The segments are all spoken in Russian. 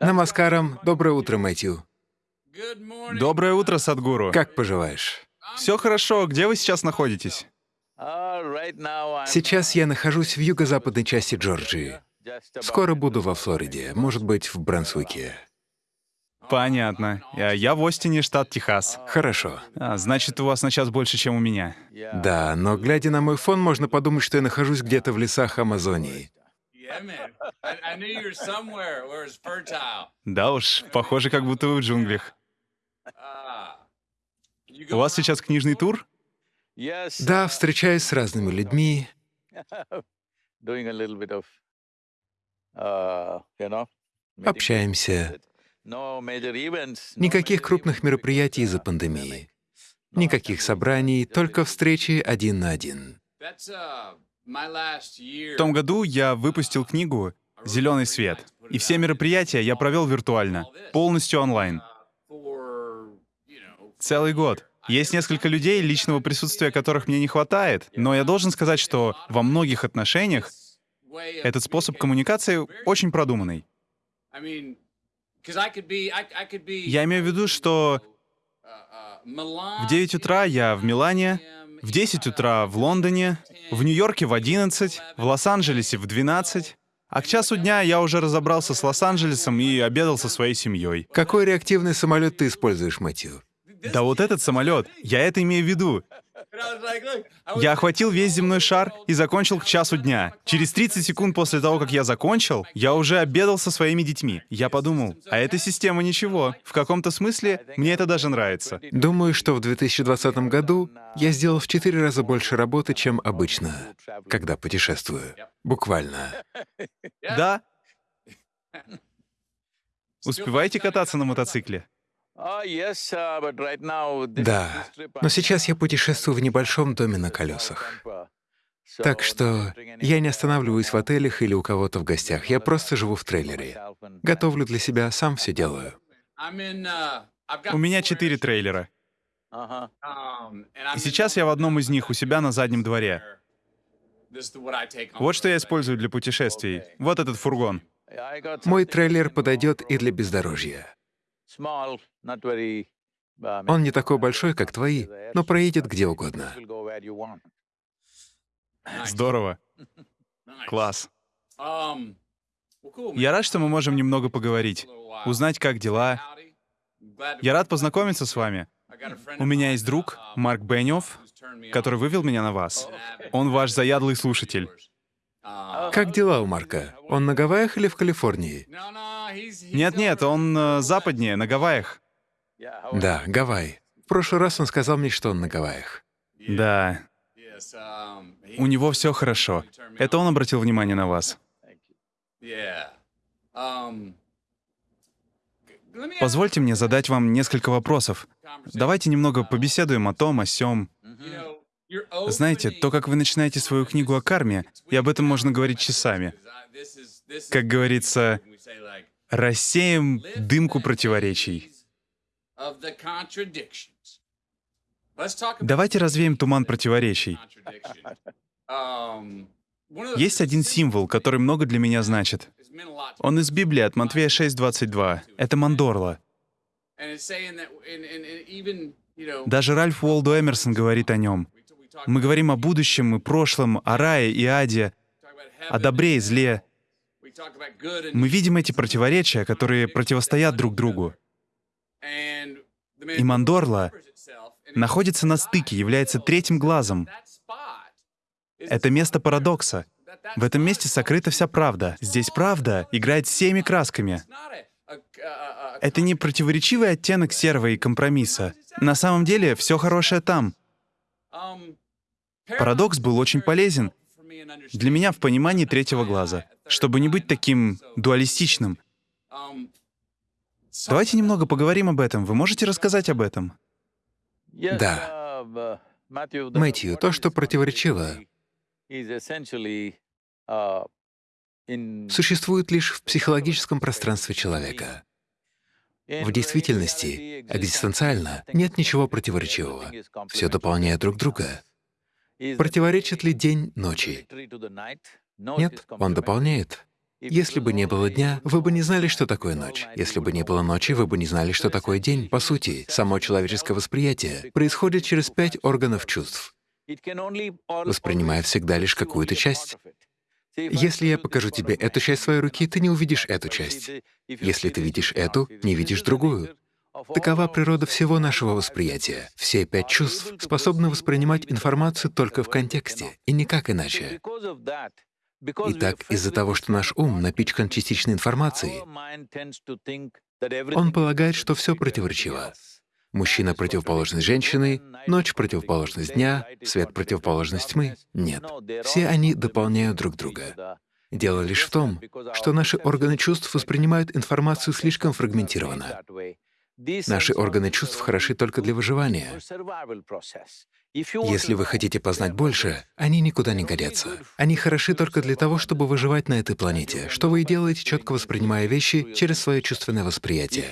Намаскарам. Доброе утро, Мэтью. Доброе утро, Садгуру. Как поживаешь? Все хорошо. Где вы сейчас находитесь? Сейчас я нахожусь в юго-западной части Джорджии. Скоро буду во Флориде, может быть, в Брансуике. Понятно. Я, я в Остине, штат Техас. Хорошо. А, значит, у вас на час больше, чем у меня. Да, но глядя на мой фон, можно подумать, что я нахожусь где-то в лесах Амазонии. Да уж, похоже, как будто вы в джунглях. У вас сейчас книжный тур? Да, встречаюсь с разными людьми. Общаемся. Никаких крупных мероприятий из-за пандемии. Никаких собраний, только встречи один на один. В том году я выпустил книгу «Зеленый свет», и все мероприятия я провел виртуально, полностью онлайн. Целый год. Есть несколько людей, личного присутствия которых мне не хватает, но я должен сказать, что во многих отношениях этот способ коммуникации очень продуманный. Я имею в виду, что в 9 утра я в Милане, в 10 утра в Лондоне, в Нью-Йорке в 11, в Лос-Анджелесе в 12, а к часу дня я уже разобрался с Лос-Анджелесом и обедал со своей семьей. Какой реактивный самолет ты используешь, Мэтью? Да вот этот самолет, я это имею в виду. Я охватил весь земной шар и закончил к часу дня. Через 30 секунд после того, как я закончил, я уже обедал со своими детьми. Я подумал, а эта система ничего. В каком-то смысле мне это даже нравится. Думаю, что в 2020 году я сделал в четыре раза больше работы, чем обычно, когда путешествую. Буквально. Да? Успеваете кататься на мотоцикле? Uh, да, но сейчас я путешествую в небольшом доме на колесах. Так что я не останавливаюсь в отелях или у кого-то в гостях, я просто живу в трейлере. Готовлю для себя, сам все делаю. Uh, у меня четыре трейлера. Uh-huh. Um, И сейчас я в одном из них у себя на заднем дворе. Вот что я использую для путешествий. Вот этот фургон. Мой трейлер подойдет и для бездорожья. Он не такой большой, как твои, но проедет где угодно. Здорово. Класс. Я рад, что мы можем немного поговорить, узнать, как дела. Я рад познакомиться с вами. У меня есть друг, Марк Беннев, который вывел меня на вас. Он ваш заядлый слушатель. Как дела у Марка? Он на Гавайях или в Калифорнии? Нет-нет, он э, западнее, на Гавайях. Да, Гавайи. В прошлый раз он сказал мне, что он на Гавайях. Да. У него все хорошо. Это он обратил внимание на вас. Позвольте мне задать вам несколько вопросов. Давайте немного побеседуем о том, о сём. Знаете, то, как вы начинаете свою книгу о карме, и об этом можно говорить часами. Как говорится, рассеем дымку противоречий. Давайте развеем туман противоречий. Есть один символ, который много для меня значит. Он из Библии от Матвея 6.22. Это мандорла. Даже Ральф Уолдо Эмерсон говорит о нем. Мы говорим о будущем и прошлом, о рае и аде, о добре и зле. Мы видим эти противоречия, которые противостоят друг другу. И Мандорла находится на стыке, является третьим глазом. Это место парадокса. В этом месте сокрыта вся правда. Здесь правда играет всеми красками. Это не противоречивый оттенок серого и компромисса. На самом деле, все хорошее там. Парадокс был очень полезен для меня в понимании третьего глаза, чтобы не быть таким дуалистичным. Давайте немного поговорим об этом. Вы можете рассказать об этом? Да. Мэтью, то, что противоречиво, существует лишь в психологическом пространстве человека. В действительности, экзистенциально, нет ничего противоречивого. Все дополняет друг друга. Противоречит ли день ночи? Нет, он дополняет. Если бы не было дня, вы бы не знали, что такое ночь. Если бы не было ночи, вы бы не знали, что такое день. По сути, само человеческое восприятие происходит через пять органов чувств, воспринимая всегда лишь какую-то часть. Если я покажу тебе эту часть своей руки, ты не увидишь эту часть. Если ты видишь эту, не видишь другую. Такова природа всего нашего восприятия. Все пять чувств способны воспринимать информацию только в контексте, и никак иначе. Итак, из-за того, что наш ум напичкан частичной информацией, он полагает, что все противоречиво. Мужчина — противоположность женщины, ночь — противоположность дня, свет — противоположность тьмы. Нет. Все они дополняют друг друга. Дело лишь в том, что наши органы чувств воспринимают информацию слишком фрагментированно. Наши органы чувств хороши только для выживания. Если вы хотите познать больше, они никуда не годятся. Они хороши только для того, чтобы выживать на этой планете, что вы и делаете, четко воспринимая вещи через свое чувственное восприятие.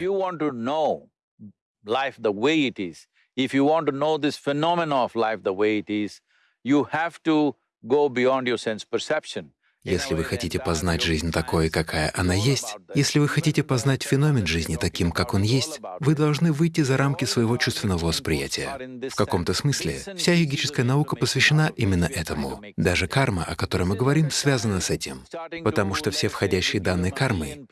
Если вы хотите познать жизнь такой, какая она есть, если вы хотите познать феномен жизни таким, как он есть, вы должны выйти за рамки своего чувственного восприятия. В каком-то смысле вся йогическая наука посвящена именно этому. Даже карма, о которой мы говорим, связана с этим, потому что все входящие данные кармы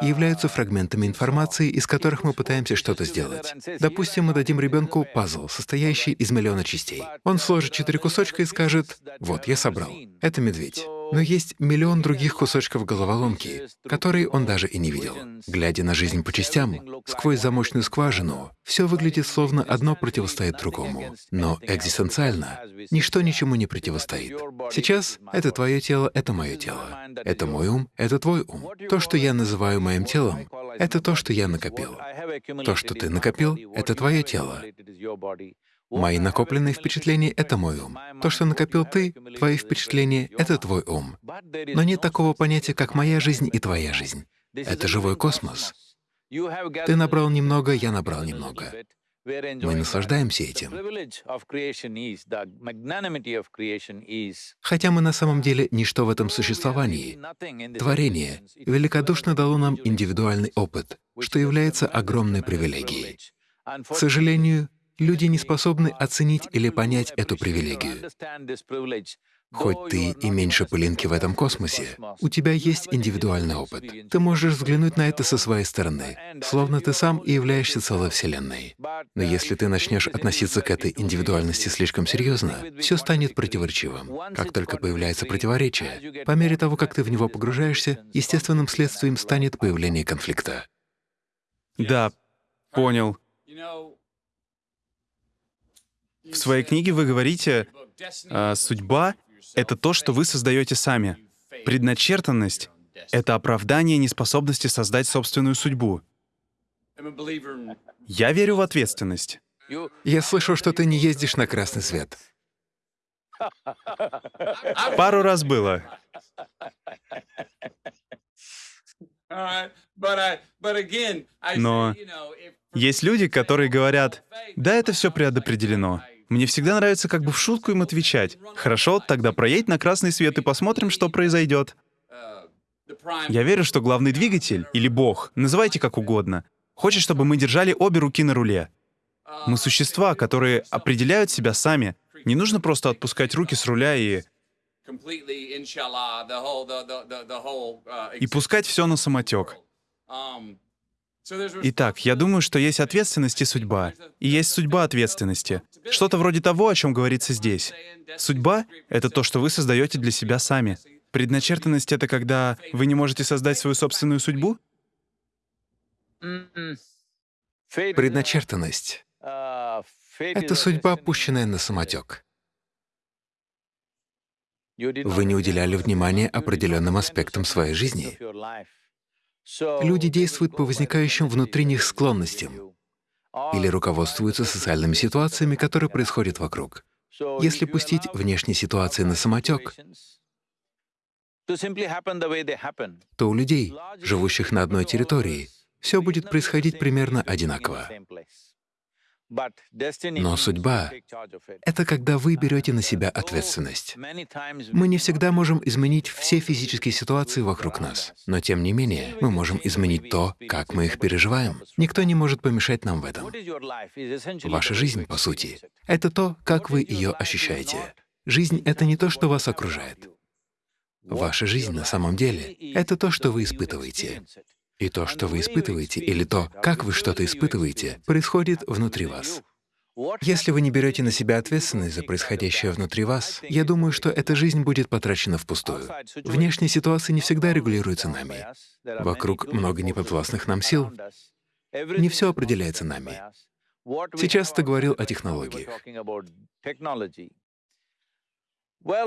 являются фрагментами информации, из которых мы пытаемся что-то сделать. Допустим, мы дадим ребенку пазл, состоящий из миллиона частей. Он сложит четыре кусочка и скажет, «Вот, я собрал. Это медведь». Но есть миллион других кусочков головоломки, которые он даже и не видел. Глядя на жизнь по частям, сквозь замочную скважину, все выглядит словно одно противостоит другому. Но экзистенциально ничто ничему не противостоит. Сейчас это твое тело, это мое тело. Это мой ум, это твой ум. То, что я называю моим телом, это то, что я накопил. То, что ты накопил, это твое тело. Мои накопленные впечатления — это мой ум. То, что накопил ты, твои впечатления — это твой ум. Но нет такого понятия, как моя жизнь и твоя жизнь. Это живой космос. Ты набрал немного, я набрал немного. Мы наслаждаемся этим. Хотя мы на самом деле ничто в этом существовании. Творение великодушно дало нам индивидуальный опыт, что является огромной привилегией. К сожалению, Люди не способны оценить или понять эту привилегию. Хоть ты и меньше пылинки в этом космосе, у тебя есть индивидуальный опыт. Ты можешь взглянуть на это со своей стороны, словно ты сам и являешься целой Вселенной. Но если ты начнешь относиться к этой индивидуальности слишком серьезно, все станет противоречивым. Как только появляется противоречие, по мере того, как ты в него погружаешься, естественным следствием станет появление конфликта. Да, понял. В своей книге вы говорите, а, судьба — это то, что вы создаете сами. Предначертанность — это оправдание неспособности создать собственную судьбу. Я верю в ответственность. Я слышу, что ты не ездишь на красный свет. Пару раз было. Но есть люди, которые говорят, да, это все предопределено. Мне всегда нравится как бы в шутку им отвечать. Хорошо, тогда проедь на красный свет и посмотрим, что произойдет. Я верю, что главный двигатель, или Бог, называйте как угодно, хочет, чтобы мы держали обе руки на руле. Мы существа, которые определяют себя сами. Не нужно просто отпускать руки с руля и... И пускать все на самотек. Итак, я думаю, что есть ответственность и судьба. И есть судьба ответственности. Что-то вроде того, о чем говорится здесь. Судьба — это то, что вы создаете для себя сами. Предначертанность — это когда вы не можете создать свою собственную судьбу? Предначертанность — это судьба, пущенная на самотек. Вы не уделяли внимания определенным аспектам своей жизни. Люди действуют по возникающим внутри них склонностям или руководствуются социальными ситуациями, которые происходят вокруг. Если пустить внешние ситуации на самотек, то у людей, живущих на одной территории, все будет происходить примерно одинаково. Но судьба — это когда вы берете на себя ответственность. Мы не всегда можем изменить все физические ситуации вокруг нас, но тем не менее мы можем изменить то, как мы их переживаем. Никто не может помешать нам в этом. Ваша жизнь, по сути, — это то, как вы ее ощущаете. Жизнь — это не то, что вас окружает. Ваша жизнь на самом деле — это то, что вы испытываете. И то, что вы испытываете, или то, как вы что-то испытываете, происходит внутри вас. Если вы не берете на себя ответственность за происходящее внутри вас, я думаю, что эта жизнь будет потрачена впустую. Внешние ситуации не всегда регулируются нами. Вокруг много неподвластных нам сил. Не все определяется нами. Сейчас ты говорил о технологиях.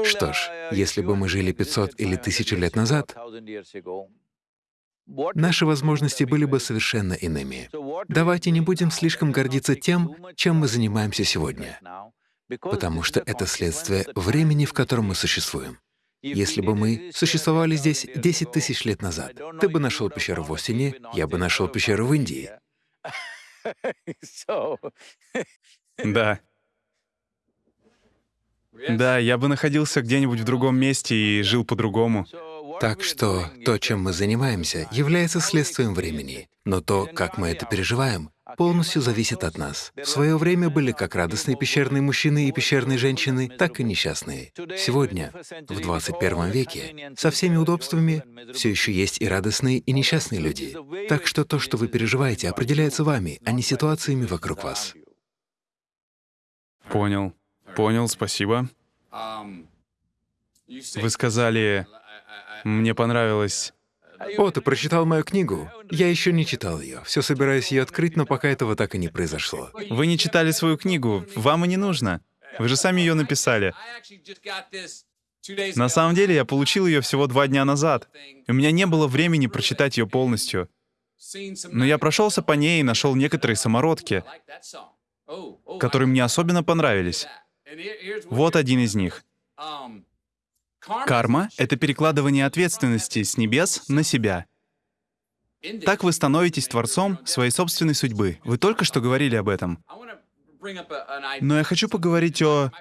Что ж, если бы мы жили 500 или 1000 лет назад, наши возможности были бы совершенно иными. Давайте не будем слишком гордиться тем, чем мы занимаемся сегодня, потому что это следствие времени, в котором мы существуем. Если бы мы существовали здесь 10 тысяч лет назад, ты бы нашел пещеру в Остине, я бы нашел пещеру в Индии. Да. Да, я бы находился где-нибудь в другом месте и жил по-другому. Так что то, чем мы занимаемся, является следствием времени, но то, как мы это переживаем, полностью зависит от нас. В свое время были как радостные пещерные мужчины и пещерные женщины, так и несчастные. Сегодня, в 21 веке, со всеми удобствами все еще есть и радостные, и несчастные люди. Так что то, что вы переживаете, определяется вами, а не ситуациями вокруг вас. Понял. Понял, спасибо. Вы сказали, мне понравилось... О, ты прочитал мою книгу? Я еще не читал ее. Все собираюсь ее открыть, но пока этого так и не произошло. Вы не читали свою книгу, вам и не нужно. Вы же сами ее написали. На самом деле, я получил ее всего два дня назад. У меня не было времени прочитать ее полностью. Но я прошелся по ней и нашел некоторые самородки, которые мне особенно понравились. Вот один из них. Карма — это перекладывание ответственности с небес на себя. Так вы становитесь творцом своей собственной судьбы. Вы только что говорили об этом. Но я хочу поговорить о...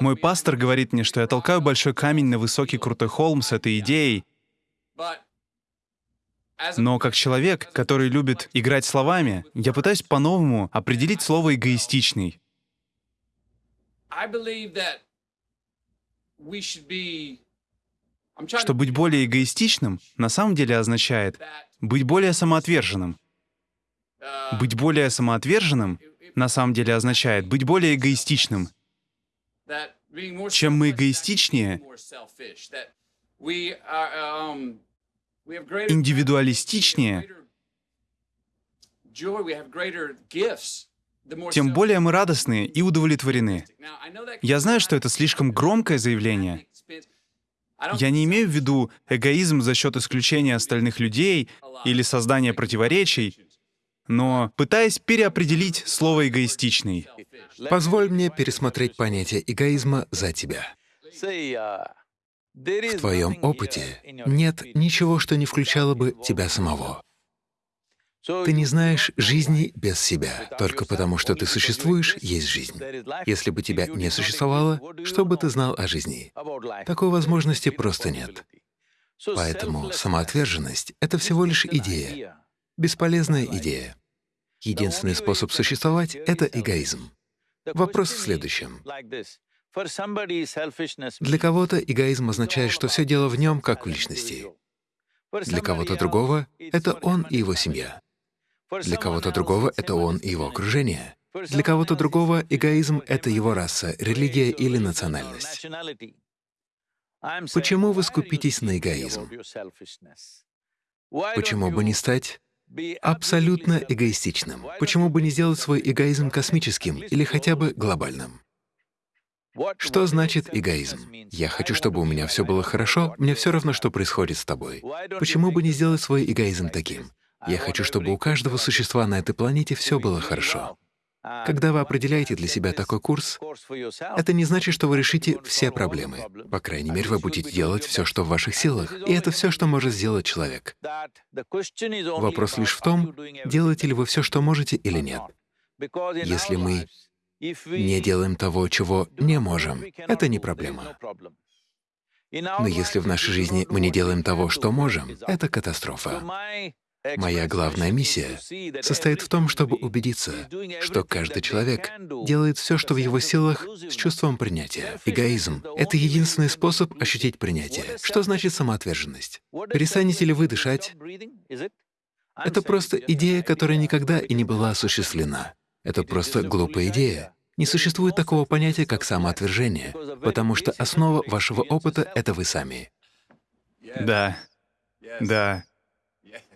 Мой пастор говорит мне, что я толкаю большой камень на высокий крутой холм с этой идеей. Но как человек, который любит играть словами, я пытаюсь по-новому определить слово «эгоистичный». Что быть более эгоистичным на самом деле означает быть более самоотверженным. Uh, быть более самоотверженным на самом деле означает быть более эгоистичным. Чем мы эгоистичнее, um, индивидуалистичнее, тем более мы радостны и удовлетворены. Я знаю, что это слишком громкое заявление. Я не имею в виду эгоизм за счет исключения остальных людей или создания противоречий, но пытаясь переопределить слово «эгоистичный». Позволь мне пересмотреть понятие эгоизма за тебя. В твоем опыте нет ничего, что не включало бы тебя самого. Ты не знаешь жизни без себя. Только потому, что ты существуешь, есть жизнь. Если бы тебя не существовало, что бы ты знал о жизни? Такой возможности просто нет. Поэтому самоотверженность — это всего лишь идея, бесполезная идея. Единственный способ существовать — это эгоизм. Вопрос в следующем. Для кого-то эгоизм означает, что все дело в нем, как в личности. Для кого-то другого — это он и его семья. Для кого-то другого это он и его окружение. Для кого-то другого эгоизм — это его раса, религия или национальность. Почему вы скупитесь на эгоизм? Почему бы не стать абсолютно эгоистичным? Почему бы не сделать свой эгоизм космическим или хотя бы глобальным? Что значит эгоизм? Я хочу, чтобы у меня все было хорошо, мне все равно, что происходит с тобой. Почему бы не сделать свой эгоизм таким? Я хочу, чтобы у каждого существа на этой планете все было хорошо. Когда вы определяете для себя такой курс, это не значит, что вы решите все проблемы. По крайней мере, вы будете делать все, что в ваших силах, и это все, что может сделать человек. Вопрос лишь в том, делаете ли вы все, что можете или нет. Если мы не делаем того, чего не можем, это не проблема. Но если в нашей жизни мы не делаем того, что можем, это катастрофа. Моя главная миссия состоит в том, чтобы убедиться, что каждый человек делает все, что в его силах, с чувством принятия. Эгоизм — это единственный способ ощутить принятие. Что значит самоотверженность? Перестанете ли вы дышать? Это просто идея, которая никогда и не была осуществлена. Это просто глупая идея. Не существует такого понятия, как самоотвержение, потому что основа вашего опыта — это вы сами. Да, да,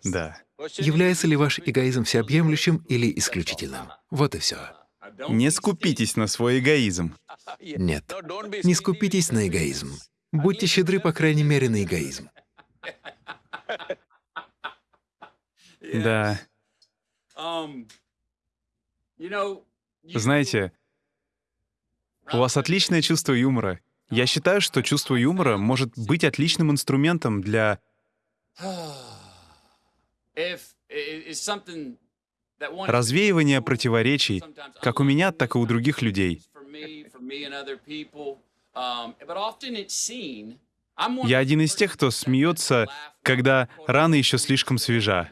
да. Является ли ваш эгоизм всеобъемлющим или исключительным? Вот и все. Не скупитесь на свой эгоизм. Нет, не скупитесь на эгоизм. Будьте щедры, по крайней мере, на эгоизм. Да. Знаете, у вас отличное чувство юмора. Я считаю, что чувство юмора может быть отличным инструментом для развеивания противоречий, как у меня, так и у других людей. Я один из тех, кто смеется, когда рана еще слишком свежа.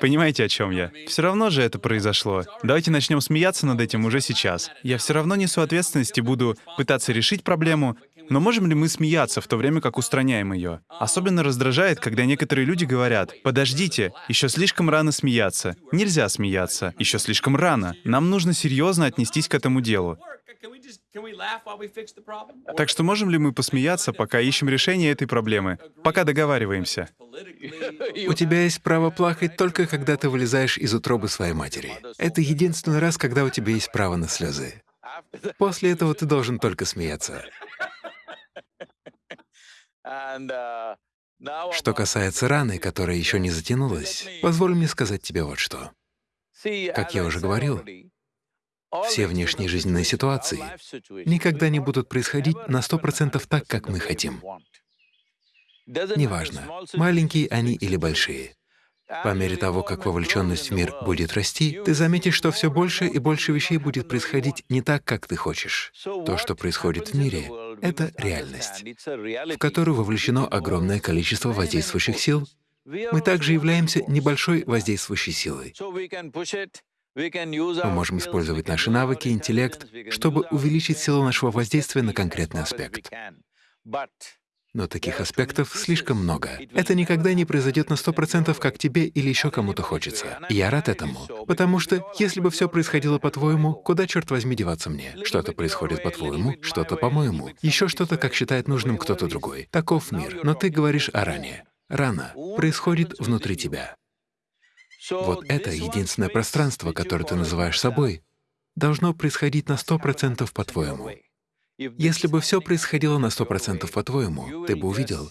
Понимаете, о чем я? Все равно же это произошло. Давайте начнем смеяться над этим уже сейчас. Я все равно несу ответственность и буду пытаться решить проблему, но можем ли мы смеяться в то время, как устраняем ее? Особенно раздражает, когда некоторые люди говорят, «Подождите, еще слишком рано смеяться. Нельзя смеяться. Еще слишком рано. Нам нужно серьезно отнестись к этому делу». Так что можем ли мы посмеяться, пока ищем решение этой проблемы, пока договариваемся? У тебя есть право плакать только когда ты вылезаешь из утробы своей матери. Это единственный раз, когда у тебя есть право на слезы. После этого ты должен только смеяться. Что касается раны, которая еще не затянулась, позволь мне сказать тебе вот что. Как я уже говорил, все внешние жизненные ситуации никогда не будут происходить на сто процентов так, как мы хотим. Неважно, маленькие они или большие. По мере того, как вовлеченность в мир будет расти, ты заметишь, что все больше и больше вещей будет происходить не так, как ты хочешь. То, что происходит в мире, — это реальность, в которую вовлечено огромное количество воздействующих сил. Мы также являемся небольшой воздействующей силой. Мы можем использовать наши навыки, интеллект, чтобы увеличить силу нашего воздействия на конкретный аспект. Но таких аспектов слишком много. Это никогда не произойдет на сто процентов, как тебе или еще кому-то хочется. И я рад этому. Потому что, если бы все происходило по-твоему, куда, черт возьми, деваться мне? Что-то происходит по-твоему, что-то по-моему, еще что-то, как считает нужным кто-то другой. Таков мир. Но ты говоришь о ране. Рана происходит внутри тебя. Вот это единственное пространство, которое ты называешь собой, должно происходить на сто процентов по-твоему. Если бы все происходило на сто процентов по-твоему, ты бы увидел,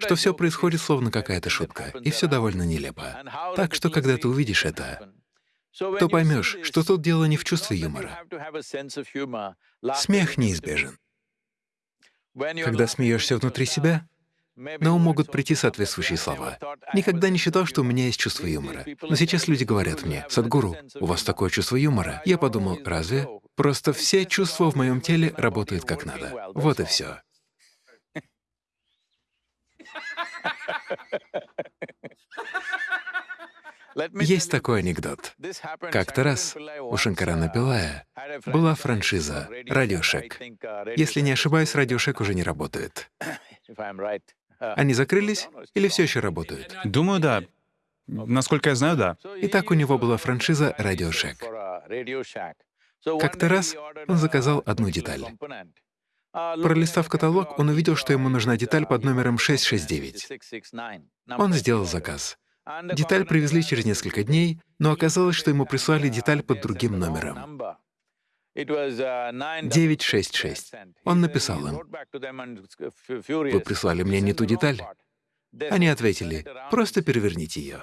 что все происходит словно какая-то шутка, и все довольно нелепо. Так что, когда ты увидишь это, то поймешь, что тут дело не в чувстве юмора. Смех неизбежен. Когда смеешься внутри себя, на ум могут прийти соответствующие слова. Никогда не считал, что у меня есть чувство юмора. Но сейчас люди говорят мне, «Садгуру, у вас такое чувство юмора». Я подумал, разве? Просто все чувства в моем теле работают как надо. Вот и все. Есть такой анекдот. Как-то раз у Шанкарана Пилая была франшиза «Радиошек». Если не ошибаюсь, «Радиошек» уже не работает. Они закрылись или все еще работают? Думаю, да. Насколько я знаю, да. Итак, у него была франшиза Radio Shack. Как-то раз он заказал одну деталь. Пролистав каталог, он увидел, что ему нужна деталь под номером 669. Он сделал заказ. Деталь привезли через несколько дней, но оказалось, что ему прислали деталь под другим номером. 966. Он написал им, «Вы прислали мне не ту деталь». Они ответили, «Просто переверните ее».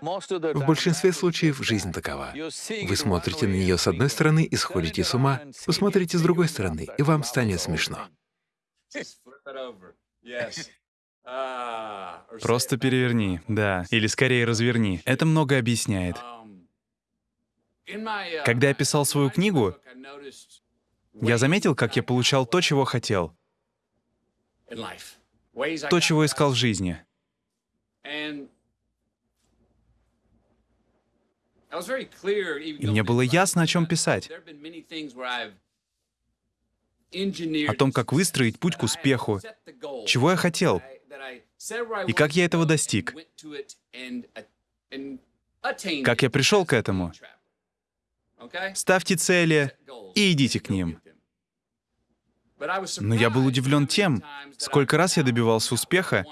В большинстве случаев жизнь такова. Вы смотрите на нее с одной стороны и сходите с ума, посмотрите с другой стороны, и вам станет смешно. Просто переверни, да. Или скорее разверни. Это много объясняет. Когда я писал свою книгу, я заметил, как я получал то, чего хотел, то, чего искал в жизни. И мне было ясно, о чем писать. О том, как выстроить путь к успеху, чего я хотел, и как я этого достиг, как я пришел к этому. Ставьте цели и идите к ним. Но я был удивлен тем, сколько раз я добивался успеха,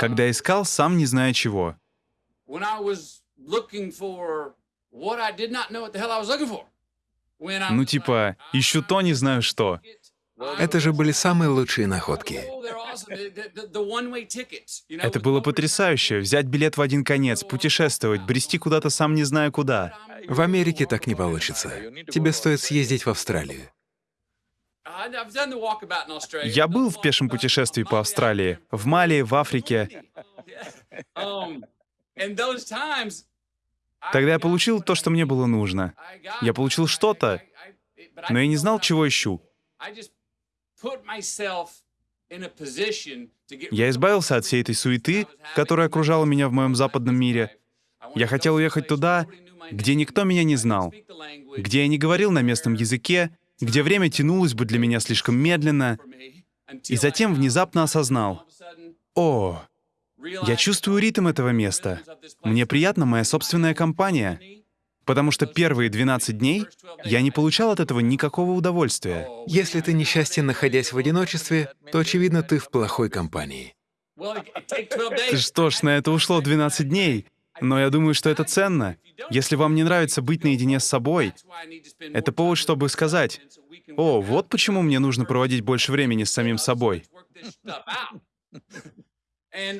когда искал, сам не зная чего. Ну типа, ищу то, не знаю что. Это же были самые лучшие находки. Это было потрясающе. Взять билет в один конец, путешествовать, брести куда-то сам не зная куда. В Америке так не получится. Тебе стоит съездить в Австралию. Я был в пешем путешествии по Австралии, в Мали, в Африке. Тогда я получил то, что мне было нужно. Я получил что-то, но я не знал, чего ищу. Я избавился от всей этой суеты, которая окружала меня в моем западном мире. Я хотел уехать туда, где никто меня не знал, где я не говорил на местном языке, где время тянулось бы для меня слишком медленно, и затем внезапно осознал, «О, я чувствую ритм этого места. Мне приятна моя собственная компания, потому что первые 12 дней я не получал от этого никакого удовольствия. Если ты несчастен, находясь в одиночестве, то, очевидно, ты в плохой компании. Что ж, на это ушло 12 дней. Но я думаю, что это ценно. Если вам не нравится быть наедине с собой, это повод, чтобы сказать, «О, вот почему мне нужно проводить больше времени с самим собой».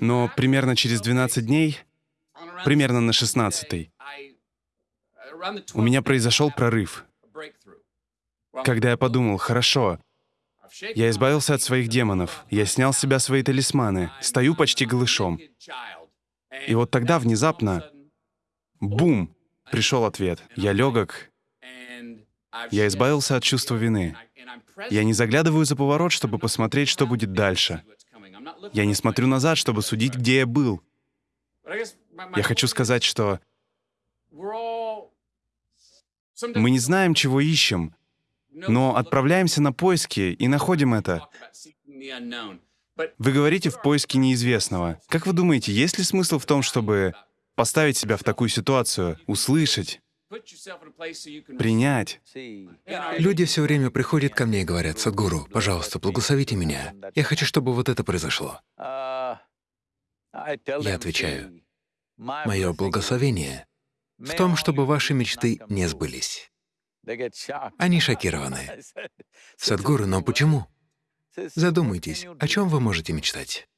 Но примерно через 12 дней, примерно на 16 у меня произошел прорыв. Когда я подумал, хорошо, я избавился от своих демонов, я снял с себя свои талисманы, стою почти голышом. И вот тогда внезапно, бум, пришел ответ. Я легок, я избавился от чувства вины. Я не заглядываю за поворот, чтобы посмотреть, что будет дальше. Я не смотрю назад, чтобы судить, где я был. Я хочу сказать, что мы не знаем, чего ищем, но отправляемся на поиски и находим это. Вы говорите в поиске неизвестного. Как вы думаете, есть ли смысл в том, чтобы поставить себя в такую ситуацию, услышать, принять? Люди все время приходят ко мне и говорят, «Садгуру, пожалуйста, благословите меня. Я хочу, чтобы вот это произошло». Я отвечаю, «Мое благословение в том, чтобы ваши мечты не сбылись». Они шокированы. Садгуру, но почему? Задумайтесь, о чем вы можете мечтать?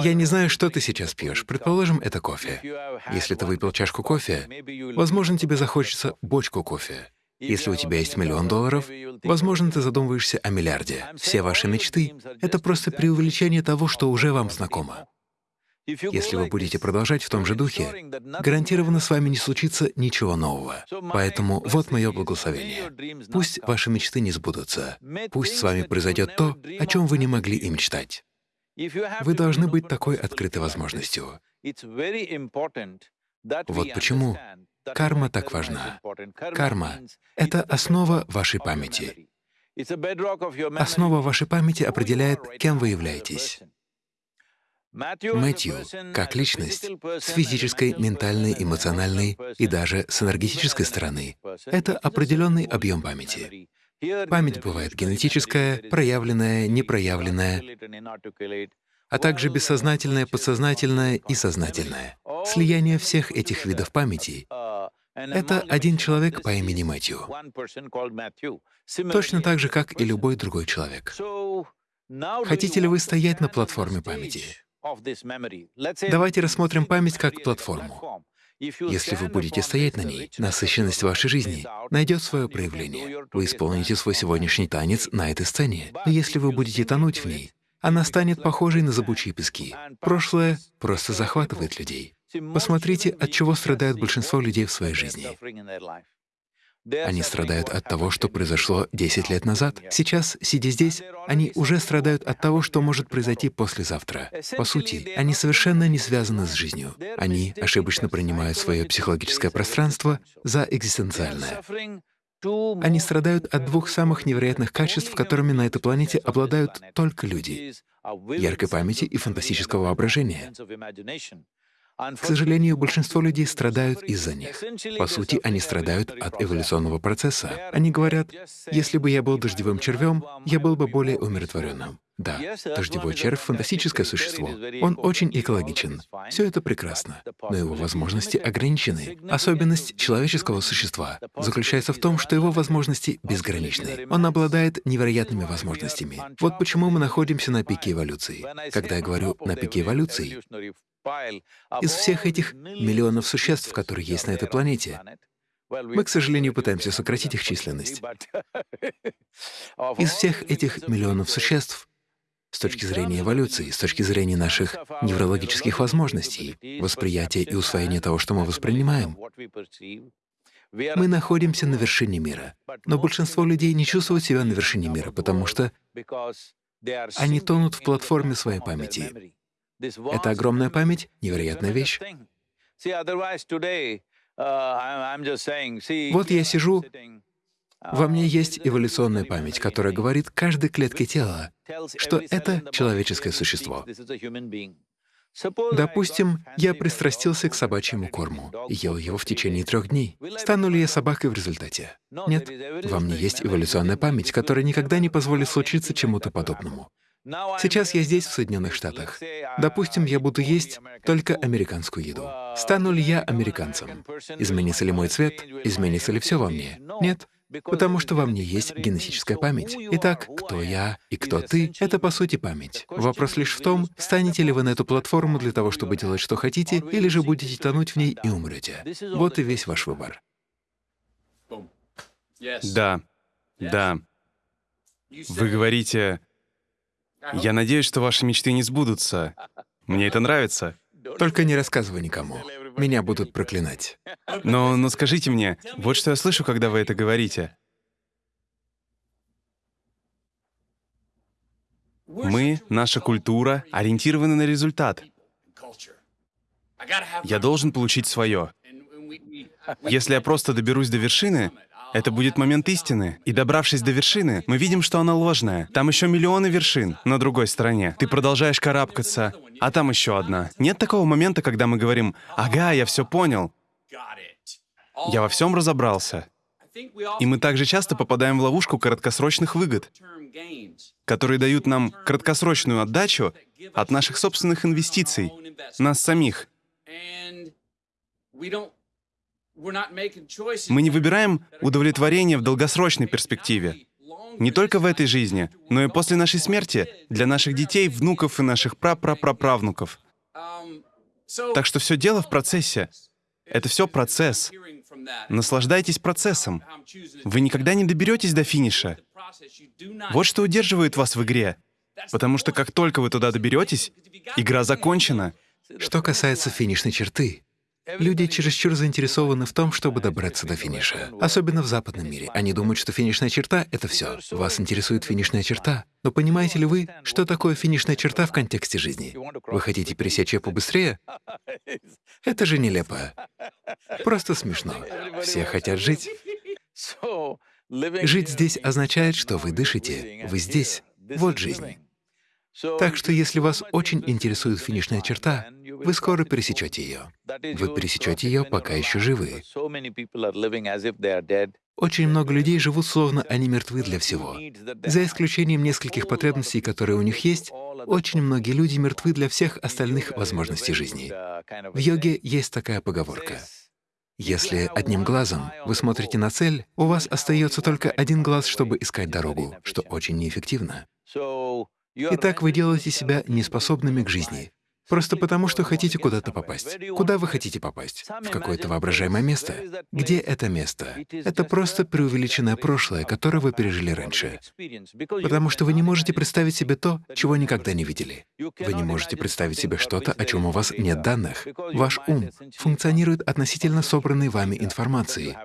Я не знаю, что ты сейчас пьешь. Предположим, это кофе. Если ты выпил чашку кофе, возможно, тебе захочется бочку кофе. Если у тебя есть миллион долларов, возможно, ты задумываешься о миллиарде. Все ваши мечты — это просто преувеличение того, что уже вам знакомо. Если вы будете продолжать в том же духе, гарантированно с вами не случится ничего нового. Поэтому вот мое благословение. Пусть ваши мечты не сбудутся. Пусть с вами произойдет то, о чем вы не могли и мечтать. Вы должны быть такой открытой возможностью. Вот почему карма так важна. Карма — это основа вашей памяти. Основа вашей памяти определяет, кем вы являетесь. Мэтью, как личность, с физической, ментальной, эмоциональной и даже с энергетической стороны, это определенный объем памяти. Память бывает генетическая, проявленная, непроявленная, а также бессознательная, подсознательная и сознательная. Слияние всех этих видов памяти — это один человек по имени Мэтью. Точно так же, как и любой другой человек. Хотите ли вы стоять на платформе памяти? Давайте рассмотрим память как платформу. Если вы будете стоять на ней, насыщенность вашей жизни найдет свое проявление. Вы исполните свой сегодняшний танец на этой сцене. Но если вы будете тонуть в ней, она станет похожей на зыбучие пески. Прошлое просто захватывает людей. Посмотрите, от чего страдают большинство людей в своей жизни. Они страдают от того, что произошло 10 лет назад. Сейчас, сидя здесь, они уже страдают от того, что может произойти послезавтра. По сути, они совершенно не связаны с жизнью. Они ошибочно принимают свое психологическое пространство за экзистенциальное. Они страдают от двух самых невероятных качеств, которыми на этой планете обладают только люди — яркой памяти и фантастического воображения. К сожалению, большинство людей страдают из-за них. По сути, они страдают от эволюционного процесса. Они говорят, если бы я был дождевым червем, я был бы более умиротворенным. Да, дождевой червь — фантастическое существо. Он очень экологичен. Все это прекрасно, но его возможности ограничены. Особенность человеческого существа заключается в том, что его возможности безграничны. Он обладает невероятными возможностями. Вот почему мы находимся на пике эволюции. Когда я говорю «на пике эволюции», из всех этих миллионов существ, которые есть на этой планете, мы, к сожалению, пытаемся сократить их численность. Из всех этих миллионов существ, с точки зрения эволюции, с точки зрения наших неврологических возможностей, восприятия и усвоения того, что мы воспринимаем, мы находимся на вершине мира. Но большинство людей не чувствуют себя на вершине мира, потому что они тонут в платформе своей памяти. Это огромная память — невероятная вещь. Вот я сижу, во мне есть эволюционная память, которая говорит каждой клетке тела, что это человеческое существо. Допустим, я пристрастился к собачьему корму и ел его в течение трех дней. Стану ли я собакой в результате? Нет. Во мне есть эволюционная память, которая никогда не позволит случиться чему-то подобному. Сейчас я здесь, в Соединенных Штатах. Допустим, я буду есть только американскую еду. Стану ли я американцем? Изменится ли мой цвет? Изменится ли все во мне? Нет. Потому что во мне есть генетическая память. Итак, кто я и кто ты — это, по сути, память. Вопрос лишь в том, станете ли вы на эту платформу для того, чтобы делать, что хотите, или же будете тонуть в ней и умрете. Вот и весь ваш выбор. Да, да. Вы говорите, я надеюсь, что ваши мечты не сбудутся. Мне это нравится. Только не рассказывай никому. Меня будут проклинать. Но, но скажите мне, вот что я слышу, когда вы это говорите. Мы, наша культура, ориентированы на результат. Я должен получить свое. Если я просто доберусь до вершины, это будет момент истины. И добравшись до вершины, мы видим, что она ложная. Там еще миллионы вершин на другой стороне. Ты продолжаешь карабкаться, а там еще одна. Нет такого момента, когда мы говорим, «Ага, я все понял». Я во всем разобрался. И мы также часто попадаем в ловушку краткосрочных выгод, которые дают нам краткосрочную отдачу от наших собственных инвестиций, нас самих. Мы не выбираем удовлетворение в долгосрочной перспективе. Не только в этой жизни, но и после нашей смерти, для наших детей, внуков и наших прапрапраправнуков. Так что все дело в процессе. Это все процесс. Наслаждайтесь процессом. Вы никогда не доберетесь до финиша. Вот что удерживает вас в игре. Потому что как только вы туда доберетесь, игра закончена. Что касается финишной черты, Люди чересчур заинтересованы в том, чтобы добраться до финиша. Особенно в западном мире. Они думают, что финишная черта — это все. Вас интересует финишная черта. Но понимаете ли вы, что такое финишная черта в контексте жизни? Вы хотите пересечь ее побыстрее? Это же нелепо. Просто смешно. Все хотят жить. Жить здесь означает, что вы дышите, вы здесь. Вот жизнь. Так что если вас очень интересует финишная черта, вы скоро пересечете ее. Вы пересечете ее, пока еще живы. Очень много людей живут словно они мертвы для всего. За исключением нескольких потребностей, которые у них есть, очень многие люди мертвы для всех остальных возможностей жизни. В йоге есть такая поговорка. Если одним глазом вы смотрите на цель, у вас остается только один глаз, чтобы искать дорогу, что очень неэффективно. Итак, вы делаете себя неспособными к жизни. Просто потому, что хотите куда-то попасть. Куда вы хотите попасть? В какое-то воображаемое место. Где это место? Это просто преувеличенное прошлое, которое вы пережили раньше. Потому что вы не можете представить себе то, чего никогда не видели. Вы не можете представить себе что-то, о чем у вас нет данных. Ваш ум функционирует относительно собранной вами информации,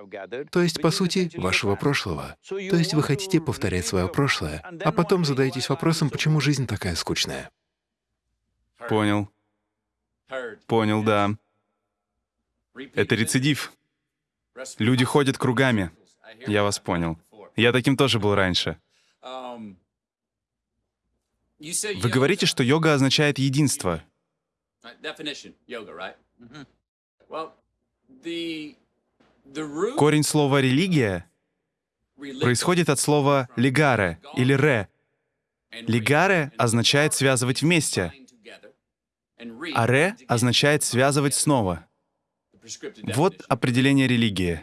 то есть, по сути, вашего прошлого. То есть вы хотите повторять свое прошлое, а потом задаетесь вопросом, почему жизнь такая скучная. Понял. Понял, да. Это рецидив. Люди ходят кругами. Я вас понял. Я таким тоже был раньше. Вы говорите, что йога означает единство. Корень слова «религия» происходит от слова «лигаре» или «ре». «Лигаре» означает «связывать вместе», а «ре» означает «связывать снова». Вот определение религии.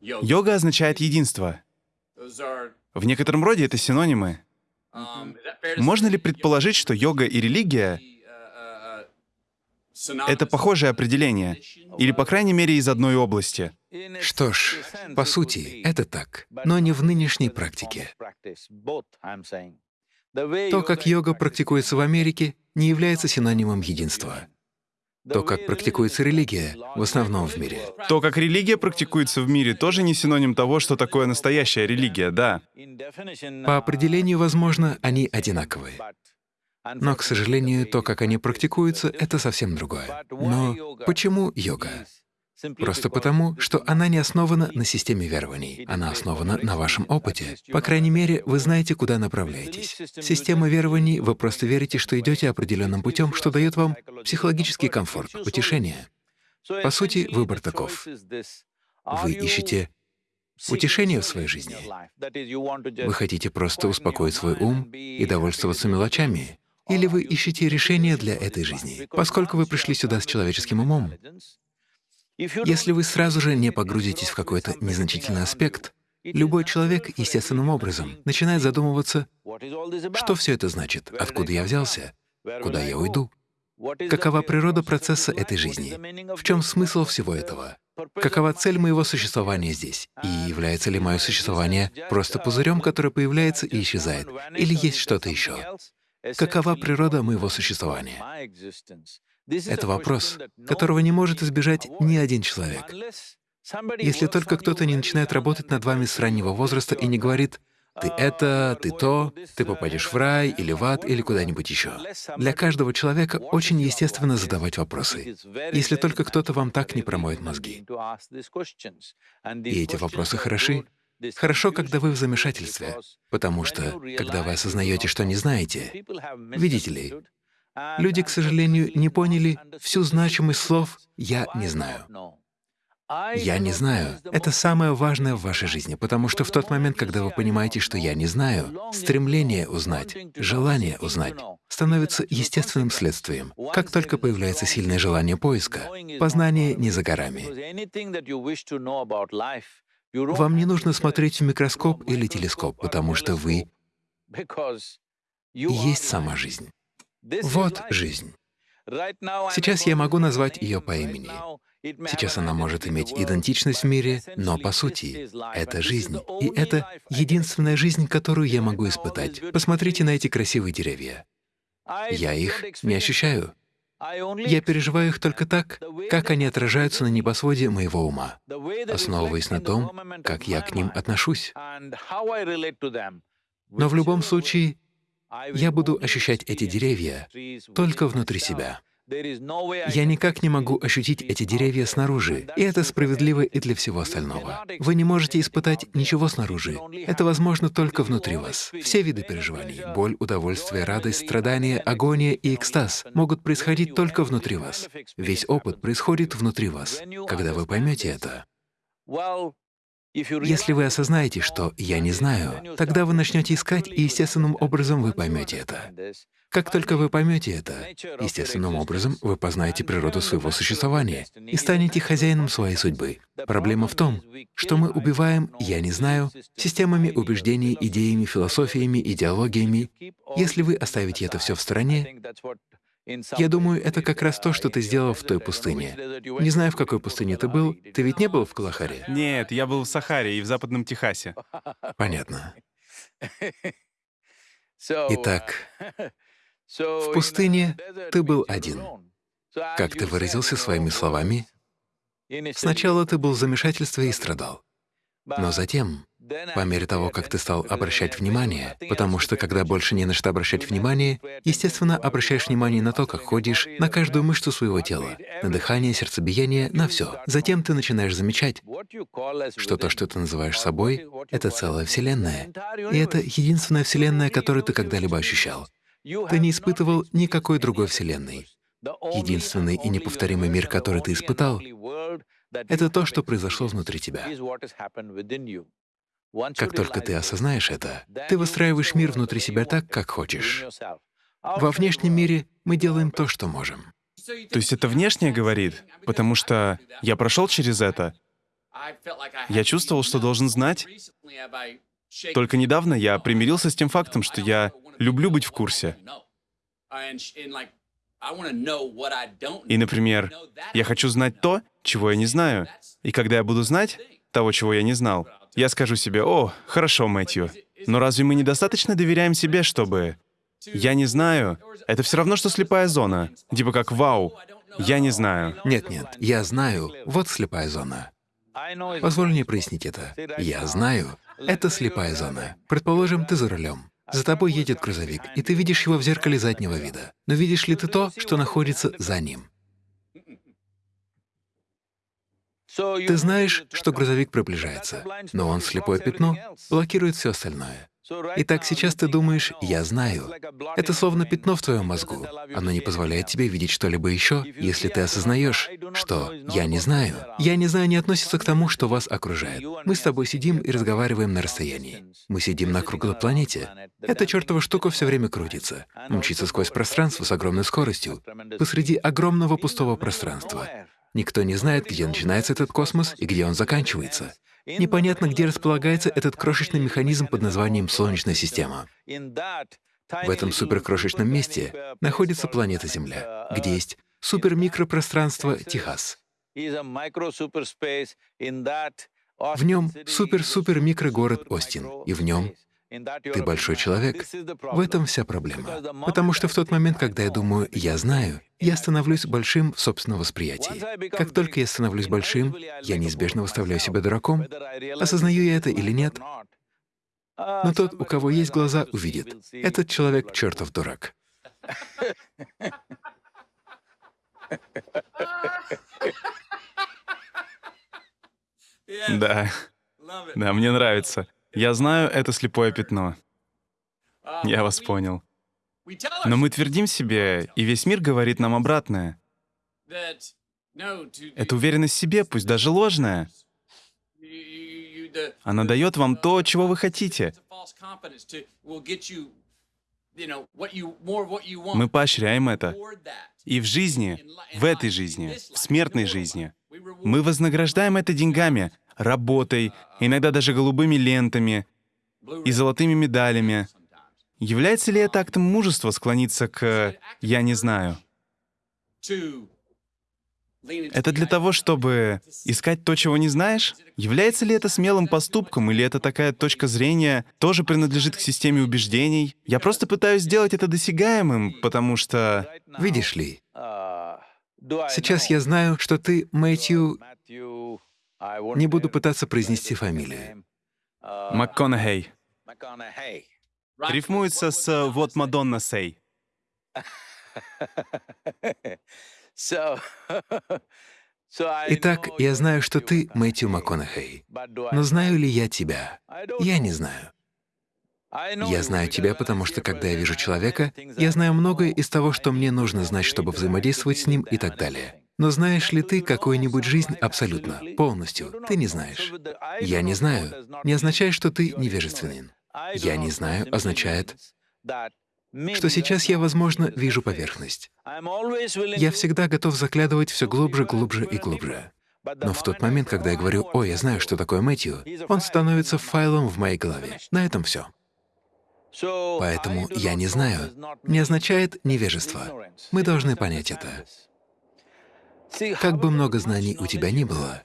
Йога означает единство. В некотором роде это синонимы. Можно ли предположить, что йога и религия — это похожее определение, или, по крайней мере, из одной области? Что ж, по сути, это так, но не в нынешней практике. То, как йога практикуется в Америке, не является синонимом единства. То, как практикуется религия, в основном в мире. То, как религия практикуется в мире, тоже не синоним того, что такое настоящая религия, да. По определению, возможно, они одинаковые. Но, к сожалению, то, как они практикуются, это совсем другое. Но почему йога? Просто потому, что она не основана на системе верований, она основана на вашем опыте. По крайней мере, вы знаете, куда направляетесь. Система верований — вы просто верите, что идете определенным путем, что дает вам психологический комфорт, утешение. По сути, выбор таков. Вы ищете утешение в своей жизни. Вы хотите просто успокоить свой ум и довольствоваться мелочами, или вы ищете решение для этой жизни. Поскольку вы пришли сюда с человеческим умом, если вы сразу же не погрузитесь в какой-то незначительный аспект, любой человек естественным образом начинает задумываться, что все это значит, откуда я взялся, куда я уйду, какова природа процесса этой жизни, в чем смысл всего этого, какова цель моего существования здесь, и является ли мое существование просто пузырем, который появляется и исчезает, или есть что-то еще. Какова природа моего существования? Это вопрос, которого не может избежать ни один человек. Если только кто-то не начинает работать над вами с раннего возраста и не говорит «ты это, ты то, ты попадешь в рай или в ад или куда-нибудь еще». Для каждого человека очень естественно задавать вопросы, если только кто-то вам так не промоет мозги. И эти вопросы хороши. Хорошо, когда вы в замешательстве, потому что, когда вы осознаете, что не знаете, видите ли, Люди, к сожалению, не поняли всю значимость слов «я не знаю». «Я не знаю» — это самое важное в вашей жизни, потому что в тот момент, когда вы понимаете, что «я не знаю», стремление узнать, желание узнать становится естественным следствием. Как только появляется сильное желание поиска, познание не за горами. Вам не нужно смотреть в микроскоп или телескоп, потому что вы есть сама жизнь. Вот жизнь. Сейчас я могу назвать ее по имени. Сейчас она может иметь идентичность в мире, но по сути это жизнь. И это единственная жизнь, которую я могу испытать. Посмотрите на эти красивые деревья. Я их не ощущаю. Я переживаю их только так, как они отражаются на небосводе моего ума, основываясь на том, как я к ним отношусь. Но в любом случае я буду ощущать эти деревья только внутри себя. Я никак не могу ощутить эти деревья снаружи, и это справедливо и для всего остального. Вы не можете испытать ничего снаружи. Это возможно только внутри вас. Все виды переживаний — боль, удовольствие, радость, страдание, агония и экстаз — могут происходить только внутри вас. Весь опыт происходит внутри вас. Когда вы поймете это, если вы осознаете, что «я не знаю», тогда вы начнете искать, и естественным образом вы поймете это. Как только вы поймете это, естественным образом вы познаете природу своего существования и станете хозяином своей судьбы. Проблема в том, что мы убиваем «я не знаю» системами убеждений, идеями, философиями, идеологиями. Если вы оставите это все в стороне, Я думаю, это как раз то, что ты сделал в той пустыне. Не знаю, в какой пустыне ты был. Ты ведь не был в Калахаре? Нет, я был в Сахаре и в Западном Техасе. Понятно. Итак, в пустыне ты был один. Как ты выразился своими словами? Сначала ты был в замешательстве и страдал. Но затем, по мере того, как ты стал обращать внимание, потому что когда больше не на что обращать внимание, естественно, обращаешь внимание на то, как ходишь, на каждую мышцу своего тела, на дыхание, сердцебиение, на все. Затем ты начинаешь замечать, что то, что ты называешь собой, — это целая Вселенная. И это единственная Вселенная, которую ты когда-либо ощущал. Ты не испытывал никакой другой Вселенной. Единственный и неповторимый мир, который ты испытал, это то, что произошло внутри тебя. Как только ты осознаешь это, ты выстраиваешь мир внутри себя так, как хочешь. Во внешнем мире мы делаем то, что можем. То есть это внешнее говорит, потому что я прошел через это. Я чувствовал, что должен знать. Только недавно я примирился с тем фактом, что я люблю быть в курсе. И, например, я хочу знать то, чего я не знаю. И когда я буду знать того, чего я не знал, я скажу себе, «О, хорошо, Мэтью, но разве мы недостаточно доверяем себе, чтобы...» «Я не знаю» — это все равно, что слепая зона. Типа как «Вау, я не знаю». Нет-нет, я знаю — вот слепая зона. Позволь мне прояснить это. Я знаю — это слепая зона. Предположим, ты за рулем. За тобой едет грузовик, и ты видишь его в зеркале заднего вида. Но видишь ли ты то, что находится за ним? Ты знаешь, что грузовик приближается, но он слепое пятно блокирует все остальное. Итак, сейчас ты думаешь «я знаю». Это словно пятно в твоем мозгу. Оно не позволяет тебе видеть что-либо еще, если ты осознаешь, что «я не знаю». «Я не знаю» не относится к тому, что вас окружает. Мы с тобой сидим и разговариваем на расстоянии. Мы сидим на круглой планете. Эта чертова штука все время крутится, мчится сквозь пространство с огромной скоростью, посреди огромного пустого пространства. Никто не знает, где начинается этот космос и где он заканчивается. Непонятно, где располагается этот крошечный механизм под названием Солнечная система. В этом суперкрошечном месте находится планета Земля, где есть супермикропространство Техас. В нем супер-супер-микрогород Остин, и в нем ты большой человек. В этом вся проблема. Потому что в тот момент, когда я думаю «я знаю», я становлюсь большим в собственном восприятии. Как только я становлюсь большим, я неизбежно выставляю себя дураком. Осознаю я это или нет? Но тот, у кого есть глаза, увидит. Этот человек — чертов дурак. Да. Да, мне нравится. Я знаю, это слепое пятно. Я вас понял. Но мы твердим себе, и весь мир говорит нам обратное. Эта уверенность в себе, пусть даже ложная, она дает вам то, чего вы хотите. Мы поощряем это. И в жизни, в этой жизни, в смертной жизни, мы вознаграждаем это деньгами, работой, иногда даже голубыми лентами и золотыми медалями. Является ли это актом мужества склониться к «я не знаю»? Это для того, чтобы искать то, чего не знаешь? Является ли это смелым поступком, или это такая точка зрения тоже принадлежит к системе убеждений? Я просто пытаюсь сделать это досягаемым, потому что... Видишь ли, сейчас я знаю, что ты, Мэтью, не буду пытаться произнести фамилию. МакКонахей. Рифмуется с «вот Мадонна сей». Итак, я знаю, что ты Мэтью МакКонахей. Но знаю ли я тебя? Я не знаю. Я знаю тебя, потому что, когда я вижу человека, я знаю многое из того, что мне нужно знать, чтобы взаимодействовать с ним и так далее. Но знаешь ли ты какую-нибудь жизнь абсолютно, полностью? Ты не знаешь. Я не знаю. Не означает, что ты невежественен. Я не знаю означает, что сейчас я, возможно, вижу поверхность. Я всегда готов заглядывать все глубже, глубже и глубже. Но в тот момент, когда я говорю «О, я знаю, что такое Мэтью», он становится файлом в моей голове. На этом все. Поэтому «я не знаю» не означает невежество. Мы должны понять это. Как бы много знаний у тебя ни было,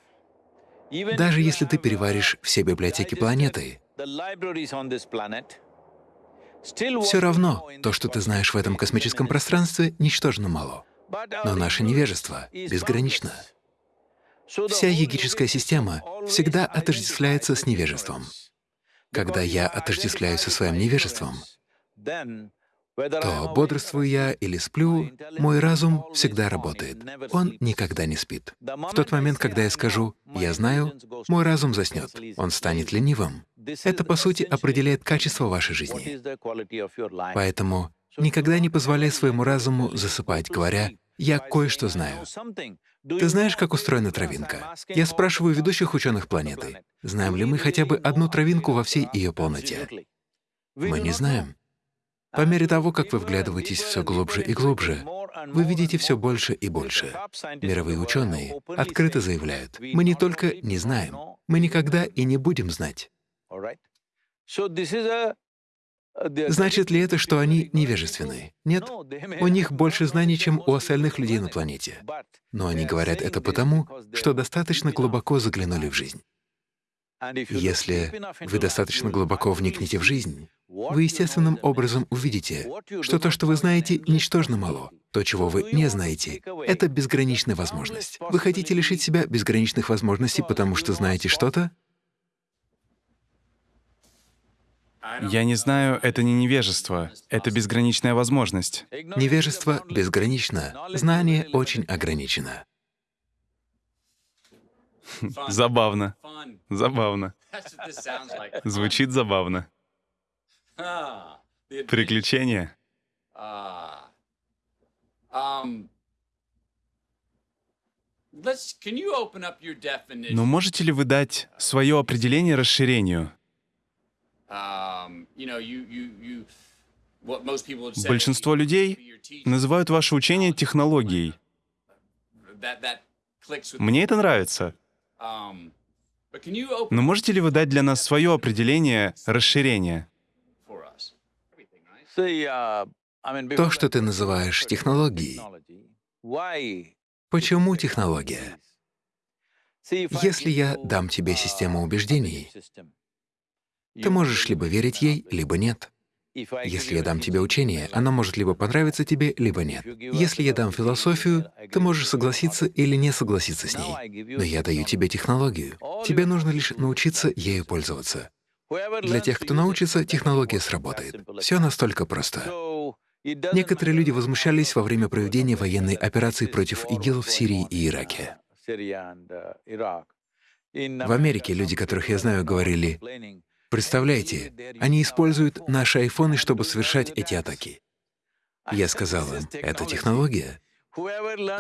даже если ты переваришь все библиотеки планеты, все равно то, что ты знаешь в этом космическом пространстве, ничтожно мало. Но наше невежество безгранично. Вся егическая система всегда отождествляется с невежеством. Когда я отождествляюсь со своим невежеством, то бодрствую я или сплю, мой разум всегда работает. Он никогда не спит. В тот момент, когда я скажу «я знаю», мой разум заснет, он станет ленивым. Это, по сути, определяет качество вашей жизни. Поэтому никогда не позволяй своему разуму засыпать, говоря «я кое-что знаю». Ты знаешь, как устроена травинка? Я спрашиваю ведущих ученых планеты, знаем ли мы хотя бы одну травинку во всей ее полноте? Мы не знаем. По мере того, как вы вглядываетесь все глубже и глубже, вы видите все больше и больше. Мировые ученые открыто заявляют, мы не только не знаем, мы никогда и не будем знать. Значит ли это, что они невежественны? Нет. У них больше знаний, чем у остальных людей на планете. Но они говорят это потому, что достаточно глубоко заглянули в жизнь. Если вы достаточно глубоко вникнете в жизнь, вы естественным образом увидите, что то, что вы знаете, ничтожно мало. То, чего вы не знаете, — это безграничная возможность. Вы хотите лишить себя безграничных возможностей, потому что знаете что-то? Я не знаю, это не невежество, это безграничная возможность. Невежество безгранично, знание очень ограничено. Забавно. Забавно. Звучит забавно. Приключения. Но можете ли вы дать свое определение расширению? Большинство людей называют ваше учение технологией. Мне это нравится. Но можете ли вы дать для нас свое определение расширения? То, что ты называешь технологией, почему технология? Если я дам тебе систему убеждений, ты можешь либо верить ей, либо нет. Если я дам тебе учение, оно может либо понравиться тебе, либо нет. Если я дам философию, ты можешь согласиться или не согласиться с ней. Но я даю тебе технологию. Тебе нужно лишь научиться ею пользоваться. Для тех, кто научится, технология сработает. Все настолько просто. Некоторые люди возмущались во время проведения военной операции против ИГИЛ в Сирии и Ираке. В Америке люди, которых я знаю, говорили, Представляете, они используют наши айфоны, чтобы совершать эти атаки. Я сказал им, это технология.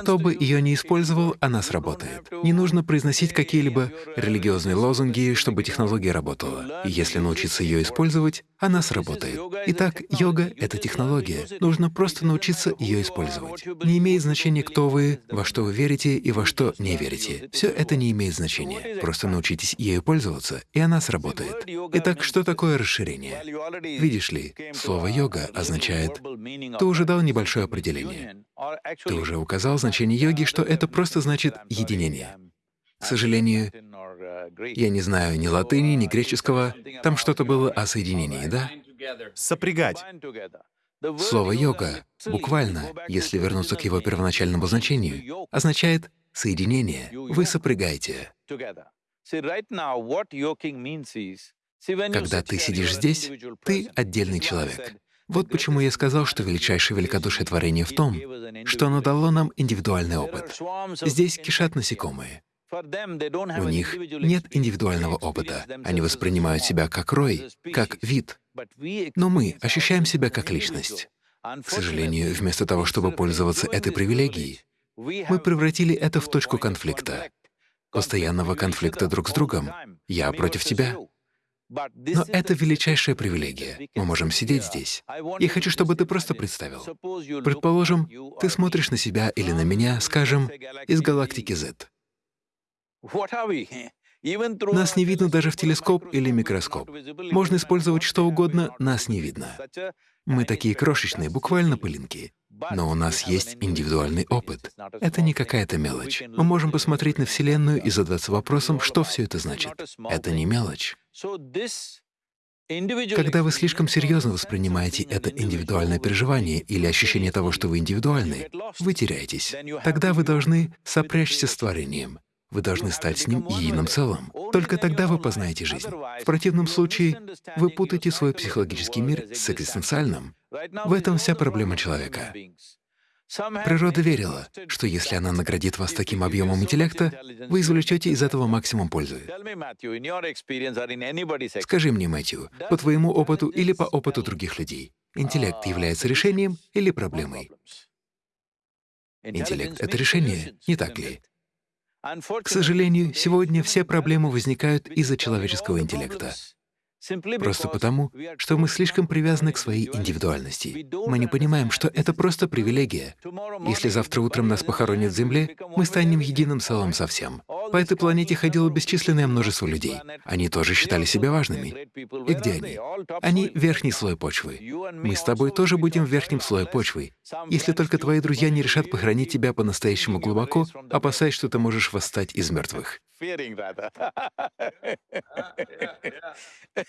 Кто бы ее ни использовал, она сработает. Не нужно произносить какие-либо религиозные лозунги, чтобы технология работала. И если научиться ее использовать, она сработает. Итак, йога — это технология. Нужно просто научиться ее использовать. Не имеет значения, кто вы, во что вы верите и во что не верите. Все это не имеет значения. Просто научитесь ею пользоваться, и она сработает. Итак, что такое расширение? Видишь ли, слово «йога» означает... Ты уже дал небольшое определение. Ты уже указал значение йоги, что это просто значит «единение». К сожалению, я не знаю ни латыни, ни греческого. Там что-то было о соединении, да? Сопрягать. Слово «йога» буквально, если вернуться к его первоначальному значению, означает «соединение». Вы сопрягаете. Когда ты сидишь здесь, ты отдельный человек. Вот почему я сказал, что величайшее великодушие творения в том, что оно дало нам индивидуальный опыт. Здесь кишат насекомые. У них нет индивидуального опыта. Они воспринимают себя как рой, как вид. Но мы ощущаем себя как личность. К сожалению, вместо того, чтобы пользоваться этой привилегией, мы превратили это в точку конфликта, постоянного конфликта друг с другом. Я против тебя, но это величайшая привилегия. Мы можем сидеть здесь. Я хочу, чтобы ты просто представил. Предположим, ты смотришь на себя или на меня, скажем, из галактики Z. Нас не видно даже в телескоп или микроскоп. Можно использовать что угодно, нас не видно. Мы такие крошечные, буквально пылинки. Но у нас есть индивидуальный опыт. Это не какая-то мелочь. Мы можем посмотреть на Вселенную и задаться вопросом, что все это значит. Это не мелочь. Когда вы слишком серьезно воспринимаете это индивидуальное переживание или ощущение того, что вы индивидуальны, вы теряетесь. Тогда вы должны сопрячься с творением. Вы должны стать с ним единым целым. Только тогда вы познаете жизнь. В противном случае вы путаете свой психологический мир с экзистенциальным. В этом вся проблема человека. Природа верила, что если она наградит вас таким объемом интеллекта, вы извлечете из этого максимум пользы. Скажи мне, Мэтью, по твоему опыту или по опыту других людей, интеллект является решением или проблемой? Интеллект — это решение, не так ли? К сожалению, сегодня все проблемы возникают из-за человеческого интеллекта. Просто потому, что мы слишком привязаны к своей индивидуальности. Мы не понимаем, что это просто привилегия. Если завтра утром нас похоронят в Земле, мы станем единым целым со всем. По этой планете ходило бесчисленное множество людей. Они тоже считали себя важными. И где они? Они — верхний слой почвы. Мы с тобой тоже будем в верхнем слое почвы. Если только твои друзья не решат похоронить тебя по-настоящему глубоко, опасаясь, что ты можешь восстать из мертвых.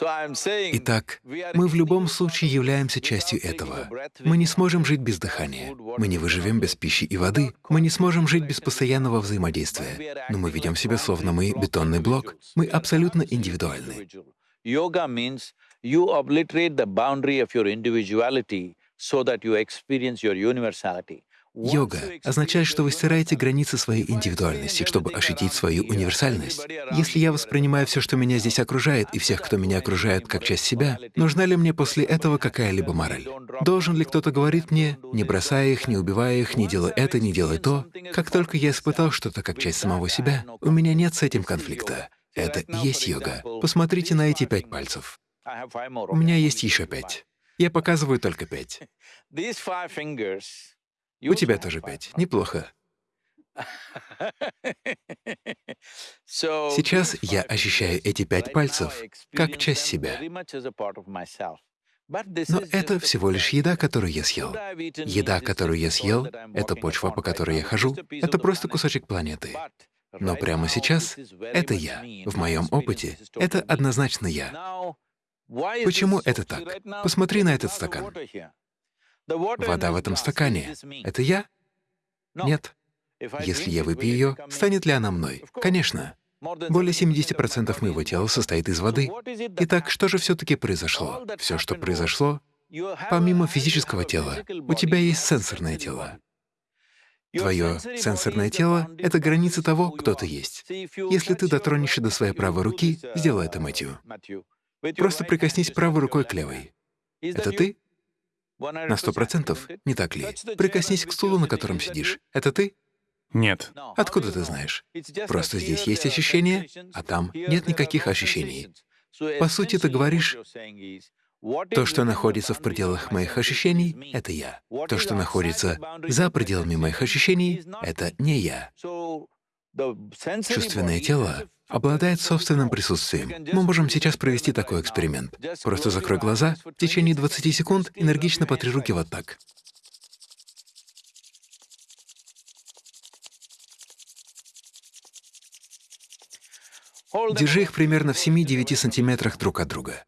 Итак, мы в любом случае являемся частью этого. Мы не сможем жить без дыхания, мы не выживем без пищи и воды, мы не сможем жить без постоянного взаимодействия, но мы ведем себя словно мы бетонный блок, мы абсолютно индивидуальны. Yoga means you obliterate the boundary of your individuality so that you experience your universality. Йога означает, что вы стираете границы своей индивидуальности, чтобы ощутить свою универсальность. Если я воспринимаю все, что меня здесь окружает, и всех, кто меня окружает, как часть себя, нужна ли мне после этого какая-либо мораль? Должен ли кто-то говорить мне, не бросая их, не убивая их, не делай это, не делай то? Как только я испытал что-то как часть самого себя, у меня нет с этим конфликта. Это и есть йога. Посмотрите на эти пять пальцев. У меня есть еще пять. Я показываю только пять. У тебя тоже пять. Неплохо. Сейчас я ощущаю эти пять пальцев как часть себя. Но это всего лишь еда, которую я съел. Еда, которую я съел, — это почва, по которой я хожу, это просто кусочек планеты. Но прямо сейчас это я. В моем опыте это однозначно я. Почему это так? Посмотри на этот стакан. Вода в этом стакане — это я? Нет. Если я выпью ее, станет ли она мной? Конечно. Более 70% моего тела состоит из воды. Итак, что же все-таки произошло? Все, что произошло, помимо физического тела, у тебя есть сенсорное тело. Твое сенсорное тело — это граница того, кто ты есть. Если ты дотронешься до своей правой руки, сделай это, Мэтью. Просто прикоснись правой рукой к левой. Это ты? На сто процентов, не так ли? Прикоснись к стулу, на котором сидишь. Это ты? Нет. Откуда ты знаешь? Просто здесь есть ощущения, а там нет никаких ощущений. По сути, ты говоришь, то, что находится в пределах моих ощущений, — это я. То, что находится за пределами моих ощущений, — это не я. Чувственное тело обладает собственным присутствием. Мы можем сейчас провести такой эксперимент. Просто закрой глаза, в течение 20 секунд энергично потри руки вот так. Держи их примерно в 7-9 сантиметрах друг от друга.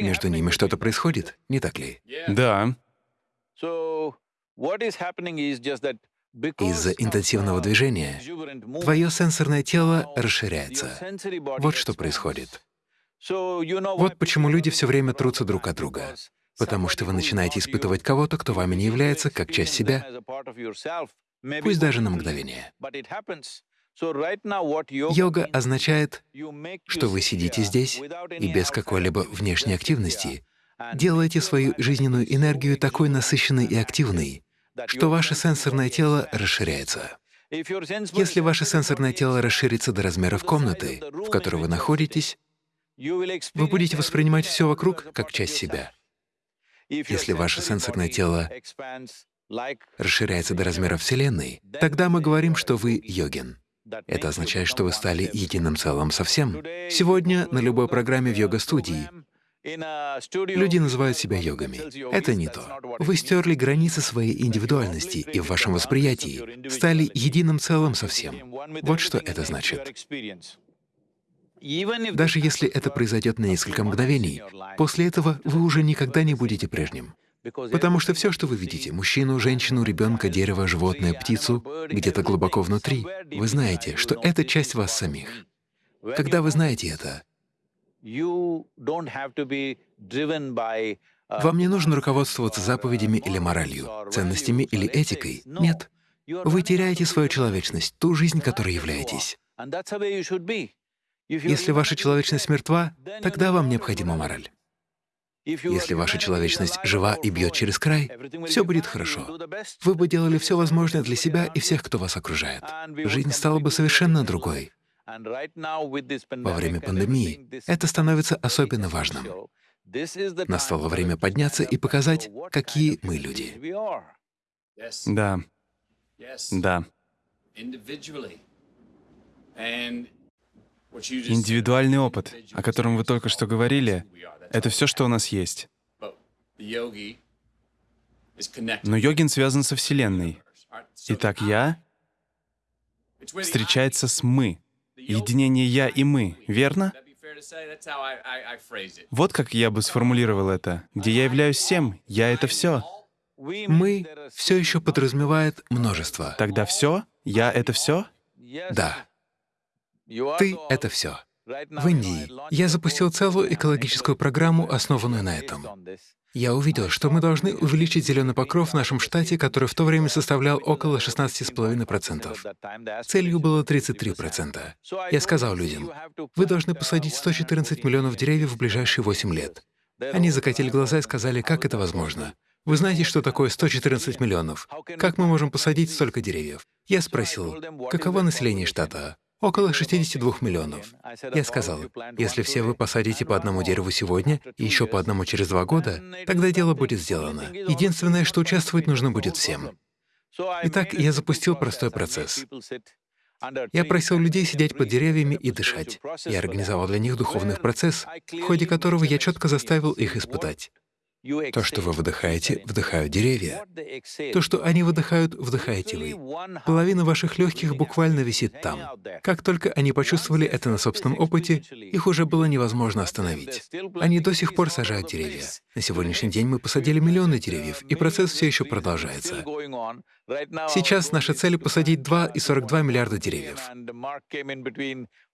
Между ними что-то происходит, не так ли? Да. Из-за интенсивного движения твое сенсорное тело расширяется. Вот что происходит. Вот почему люди все время трутся друг от друга. Потому что вы начинаете испытывать кого-то, кто вами не является, как часть себя, пусть даже на мгновение. Йога означает, что вы сидите здесь и без какой-либо внешней активности делаете свою жизненную энергию такой насыщенной и активной, что ваше сенсорное тело расширяется. Если ваше сенсорное тело расширится до размеров комнаты, в которой вы находитесь, вы будете воспринимать все вокруг как часть себя. Если ваше сенсорное тело расширяется до размера Вселенной, тогда мы говорим, что вы йогин. Это означает, что вы стали единым целым со всем. Сегодня на любой программе в йога-студии люди называют себя йогами. Это не то. Вы стерли границы своей индивидуальности и в вашем восприятии стали единым целым со всем. Вот что это значит. Даже если это произойдет на несколько мгновений, после этого вы уже никогда не будете прежним. Потому что все, что вы видите — мужчину, женщину, ребенка, дерево, животное, птицу — где-то глубоко внутри, вы знаете, что это часть вас самих. Когда вы знаете это, вам не нужно руководствоваться заповедями или моралью, ценностями или этикой. Нет. Вы теряете свою человечность, ту жизнь, которой являетесь. Если ваша человечность мертва, тогда вам необходима мораль. Если ваша человечность жива и бьет через край, все будет хорошо. Вы бы делали все возможное для себя и всех, кто вас окружает. Жизнь стала бы совершенно другой. Во время пандемии это становится особенно важным. Настало время подняться и показать, какие мы люди. Да. Да. Индивидуальный опыт, о котором вы только что говорили, это все, что у нас есть. Но йогин связан со Вселенной. Итак, я встречается с «мы». Единение «я» и «мы», верно? Вот как я бы сформулировал это. Где я являюсь всем, я — это все. «Мы» все еще подразумевает множество. Тогда все? Я — это все? Да. Ты — это все. В Индии я запустил целую экологическую программу, основанную на этом. Я увидел, что мы должны увеличить зеленый покров в нашем штате, который в то время составлял около 16,5%. Целью было 33%. Я сказал людям, вы должны посадить 114 миллионов деревьев в ближайшие 8 лет. Они закатили глаза и сказали, как это возможно. Вы знаете, что такое 114 миллионов? Как мы можем посадить столько деревьев? Я спросил, каково население штата? Около 62 миллионов. Я сказал, если все вы посадите по одному дереву сегодня и еще по одному через два года, тогда дело будет сделано. Единственное, что участвовать нужно будет всем. Итак, я запустил простой процесс. Я просил людей сидеть под деревьями и дышать. Я организовал для них духовный процесс, в ходе которого я четко заставил их испытать. То, что вы выдыхаете, вдыхают деревья. То, что они выдыхают, вдыхаете вы. Половина ваших легких буквально висит там. Как только они почувствовали это на собственном опыте, их уже было невозможно остановить. Они до сих пор сажают деревья. На сегодняшний день мы посадили миллионы деревьев, и процесс все еще продолжается. Сейчас наша цель — посадить 2,42 миллиарда деревьев.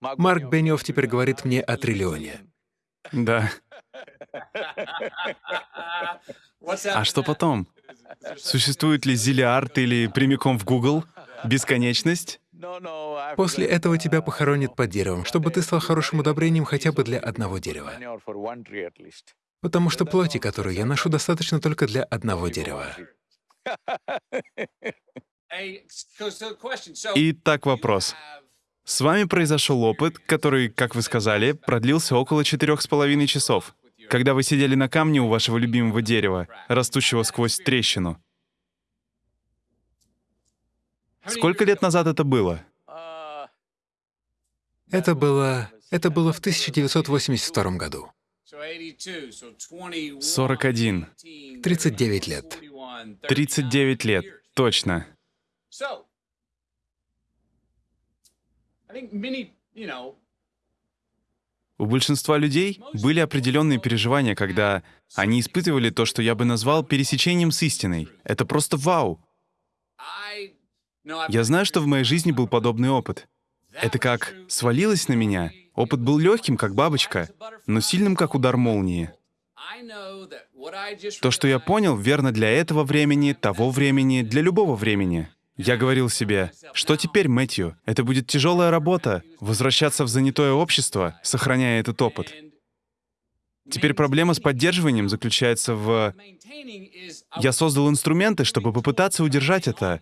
Марк Бенниофф теперь говорит мне о триллионе. Да. А что потом? Существует ли зиллиард или прямиком в Google? Бесконечность? После этого тебя похоронят под деревом, чтобы ты стал хорошим удобрением хотя бы для одного дерева. Потому что плоти, которую я ношу, достаточно только для одного дерева. Итак, вопрос. С вами произошел опыт, который, как вы сказали, продлился около четырех с половиной часов, когда вы сидели на камне у вашего любимого дерева, растущего сквозь трещину. Сколько лет назад это было? Это было... это было в 1982 году. 41. 39 лет. 39 лет, точно. У большинства людей были определенные переживания, когда они испытывали то, что я бы назвал пересечением с истиной. Это просто вау. Я знаю, что в моей жизни был подобный опыт. Это как свалилось на меня. Опыт был легким, как бабочка, но сильным, как удар молнии. То, что я понял, верно для этого времени, того времени, для любого времени. Я говорил себе, что теперь, Мэтью? Это будет тяжелая работа — возвращаться в занятое общество, сохраняя этот опыт. Теперь проблема с поддерживанием заключается в... Я создал инструменты, чтобы попытаться удержать это.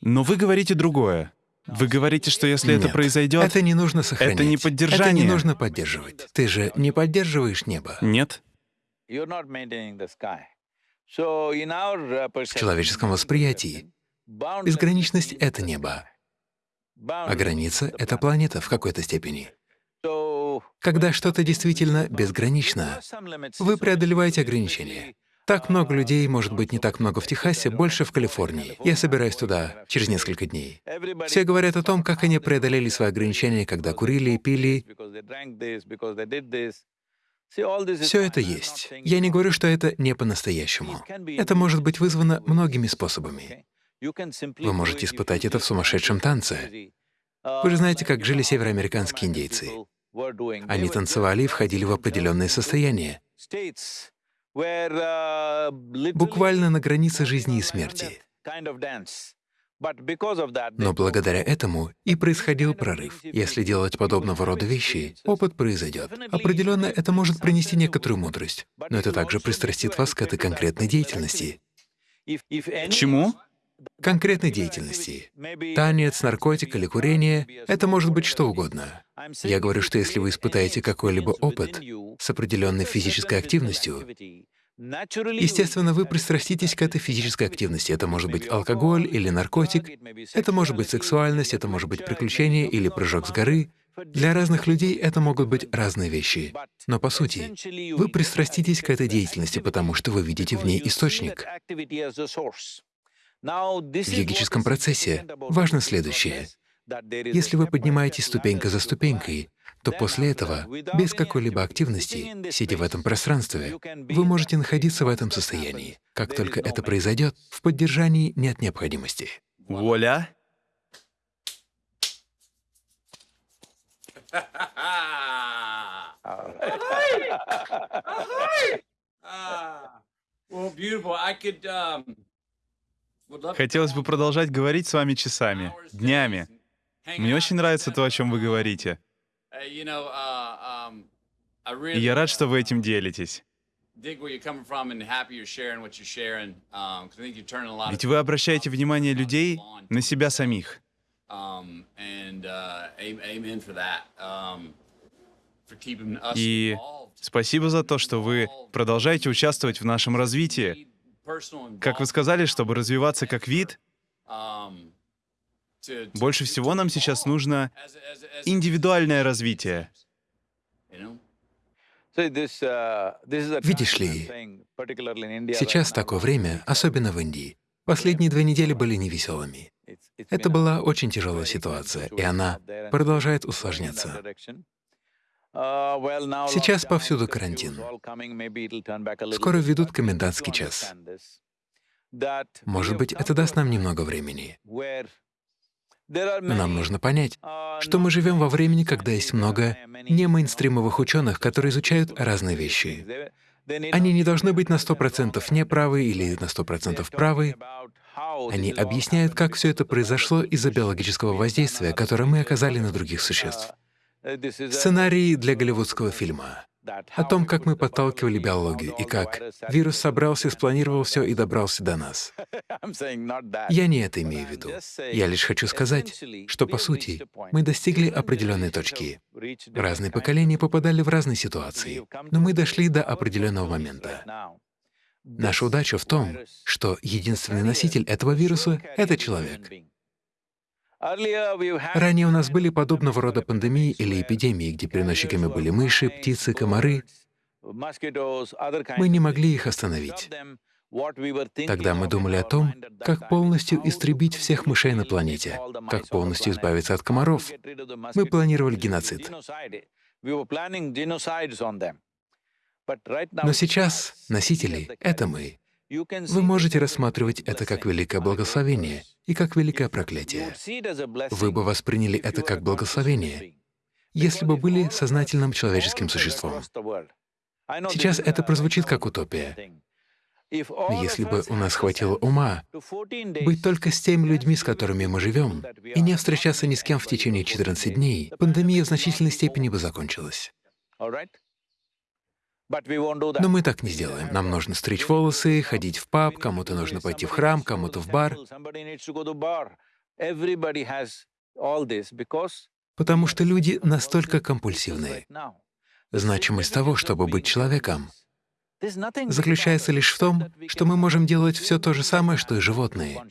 Но вы говорите другое. Вы говорите, что если Нет, это произойдет, это не нужно сохранять. Это не поддержание. Это не нужно поддерживать. Ты же не поддерживаешь небо. Нет. В человеческом восприятии безграничность — это небо, а граница — это планета в какой-то степени. Когда что-то действительно безгранично, вы преодолеваете ограничения. Так много людей, может быть, не так много в Техасе, больше в Калифорнии. Я собираюсь туда через несколько дней. Все говорят о том, как они преодолели свои ограничения, когда курили, пили. Все это есть. Я не говорю, что это не по-настоящему. Это может быть вызвано многими способами. Вы можете испытать это в сумасшедшем танце. Вы же знаете, как жили североамериканские индейцы. Они танцевали и входили в определенное состояние, буквально на границе жизни и смерти. Но благодаря этому и происходил прорыв. Если делать подобного рода вещи, опыт произойдет. Определенно, это может принести некоторую мудрость, но это также пристрастит вас к этой конкретной деятельности. Чему? Конкретной деятельности. Танец, наркотик или курение — это может быть что угодно. Я говорю, что если вы испытаете какой-либо опыт с определенной физической активностью, естественно, вы пристраститесь к этой физической активности. Это может быть алкоголь или наркотик, это может быть сексуальность, это может быть приключение или прыжок с горы. Для разных людей это могут быть разные вещи. Но по сути, вы пристраститесь к этой деятельности, потому что вы видите в ней источник. В йогическом процессе важно следующее. Если вы поднимаетесь ступенька за ступенькой, то после этого, без какой-либо активности, сидя в этом пространстве, вы можете находиться в этом состоянии. Как только это произойдет, в поддержании нет необходимости. Воля. Well, beautiful. I could um, Хотелось бы продолжать говорить с вами часами, днями. Мне очень нравится то, о чем вы говорите. И я рад, что вы этим делитесь. Ведь вы обращаете внимание людей на себя самих. И спасибо за то, что вы продолжаете участвовать в нашем развитии, как вы сказали, чтобы развиваться как вид, больше всего нам сейчас нужно индивидуальное развитие. Видишь ли, сейчас такое время, особенно в Индии. Последние две недели были невеселыми. Это была очень тяжелая ситуация, и она продолжает усложняться. Сейчас повсюду карантин. Скоро введут комендантский час. Может быть, это даст нам немного времени. Но нам нужно понять, что мы живем во времени, когда есть много немейнстримовых ученых, которые изучают разные вещи. Они не должны быть на 100% неправы или на 100% правы. Они объясняют, как все это произошло из-за биологического воздействия, которое мы оказали на других существ. Сценарий для голливудского фильма о том, как мы подталкивали биологию и как вирус собрался, спланировал все и добрался до нас. Я не это имею в виду. Я лишь хочу сказать, что, по сути, мы достигли определенной точки. Разные поколения попадали в разные ситуации, но мы дошли до определенного момента. Наша удача в том, что единственный носитель этого вируса — это человек. Ранее у нас были подобного рода пандемии или эпидемии, где переносчиками были мыши, птицы, комары. Мы не могли их остановить. Тогда мы думали о том, как полностью истребить всех мышей на планете, как полностью избавиться от комаров. Мы планировали геноцид. Но сейчас носители — это мы. Вы можете рассматривать это как великое благословение и как великое проклятие. Вы бы восприняли это как благословение, если бы были сознательным человеческим существом. Сейчас это прозвучит как утопия. Если бы у нас хватило ума быть только с теми людьми, с которыми мы живем, и не встречаться ни с кем в течение 14 дней, пандемия в значительной степени бы закончилась. Но мы так не сделаем. Нам нужно стричь волосы, ходить в паб, кому-то нужно пойти в храм, кому-то в бар. Потому что люди настолько компульсивные. Значимость того, чтобы быть человеком, заключается лишь в том, что мы можем делать все то же самое, что и животные,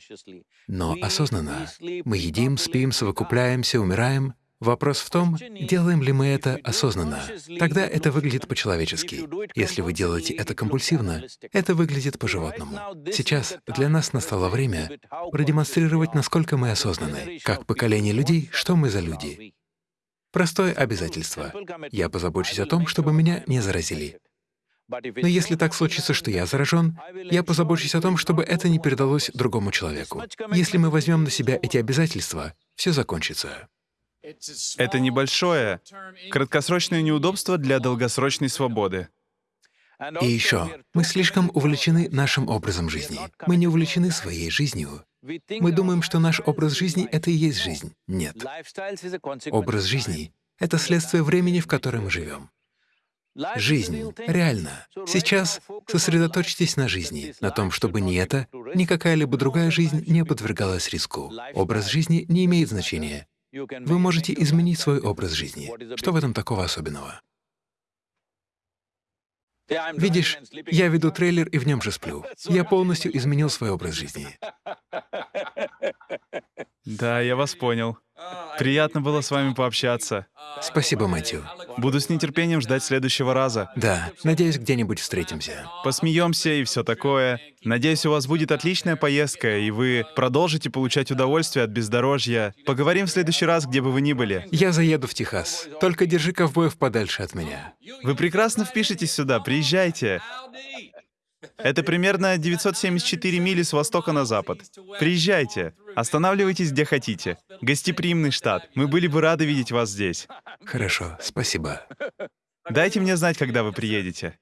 но осознанно. Мы едим, спим, совокупляемся, умираем. Вопрос в том, делаем ли мы это осознанно. Тогда это выглядит по-человечески. Если вы делаете это компульсивно, это выглядит по-животному. Сейчас для нас настало время продемонстрировать, насколько мы осознаны, как поколение людей, что мы за люди. Простое обязательство. Я позабочусь о том, чтобы меня не заразили. Но если так случится, что я заражен, я позабочусь о том, чтобы это не передалось другому человеку. Если мы возьмем на себя эти обязательства, все закончится. Это небольшое, краткосрочное неудобство для долгосрочной свободы. И еще, мы слишком увлечены нашим образом жизни. Мы не увлечены своей жизнью. Мы думаем, что наш образ жизни — это и есть жизнь. Нет. Образ жизни — это следствие времени, в котором мы живем. Жизнь, реально. Сейчас сосредоточьтесь на жизни, на том, чтобы ни это, ни какая-либо другая жизнь не подвергалась риску. Образ жизни не имеет значения. Вы можете изменить свой образ жизни. Что в этом такого особенного? Видишь, я веду трейлер и в нем же сплю. Я полностью изменил свой образ жизни. Да, я вас понял. Приятно было с вами пообщаться. Спасибо, Мэтью. Буду с нетерпением ждать следующего раза. Да, надеюсь, где-нибудь встретимся. Посмеемся и все такое. Надеюсь, у вас будет отличная поездка, и вы продолжите получать удовольствие от бездорожья. Поговорим в следующий раз, где бы вы ни были. Я заеду в Техас. Только держи ковбоев подальше от меня. Вы прекрасно впишетесь сюда, приезжайте. Это примерно 974 мили с востока на запад. Приезжайте. Останавливайтесь, где хотите. Гостеприимный штат. Мы были бы рады видеть вас здесь. Хорошо, спасибо. Дайте мне знать, когда вы приедете.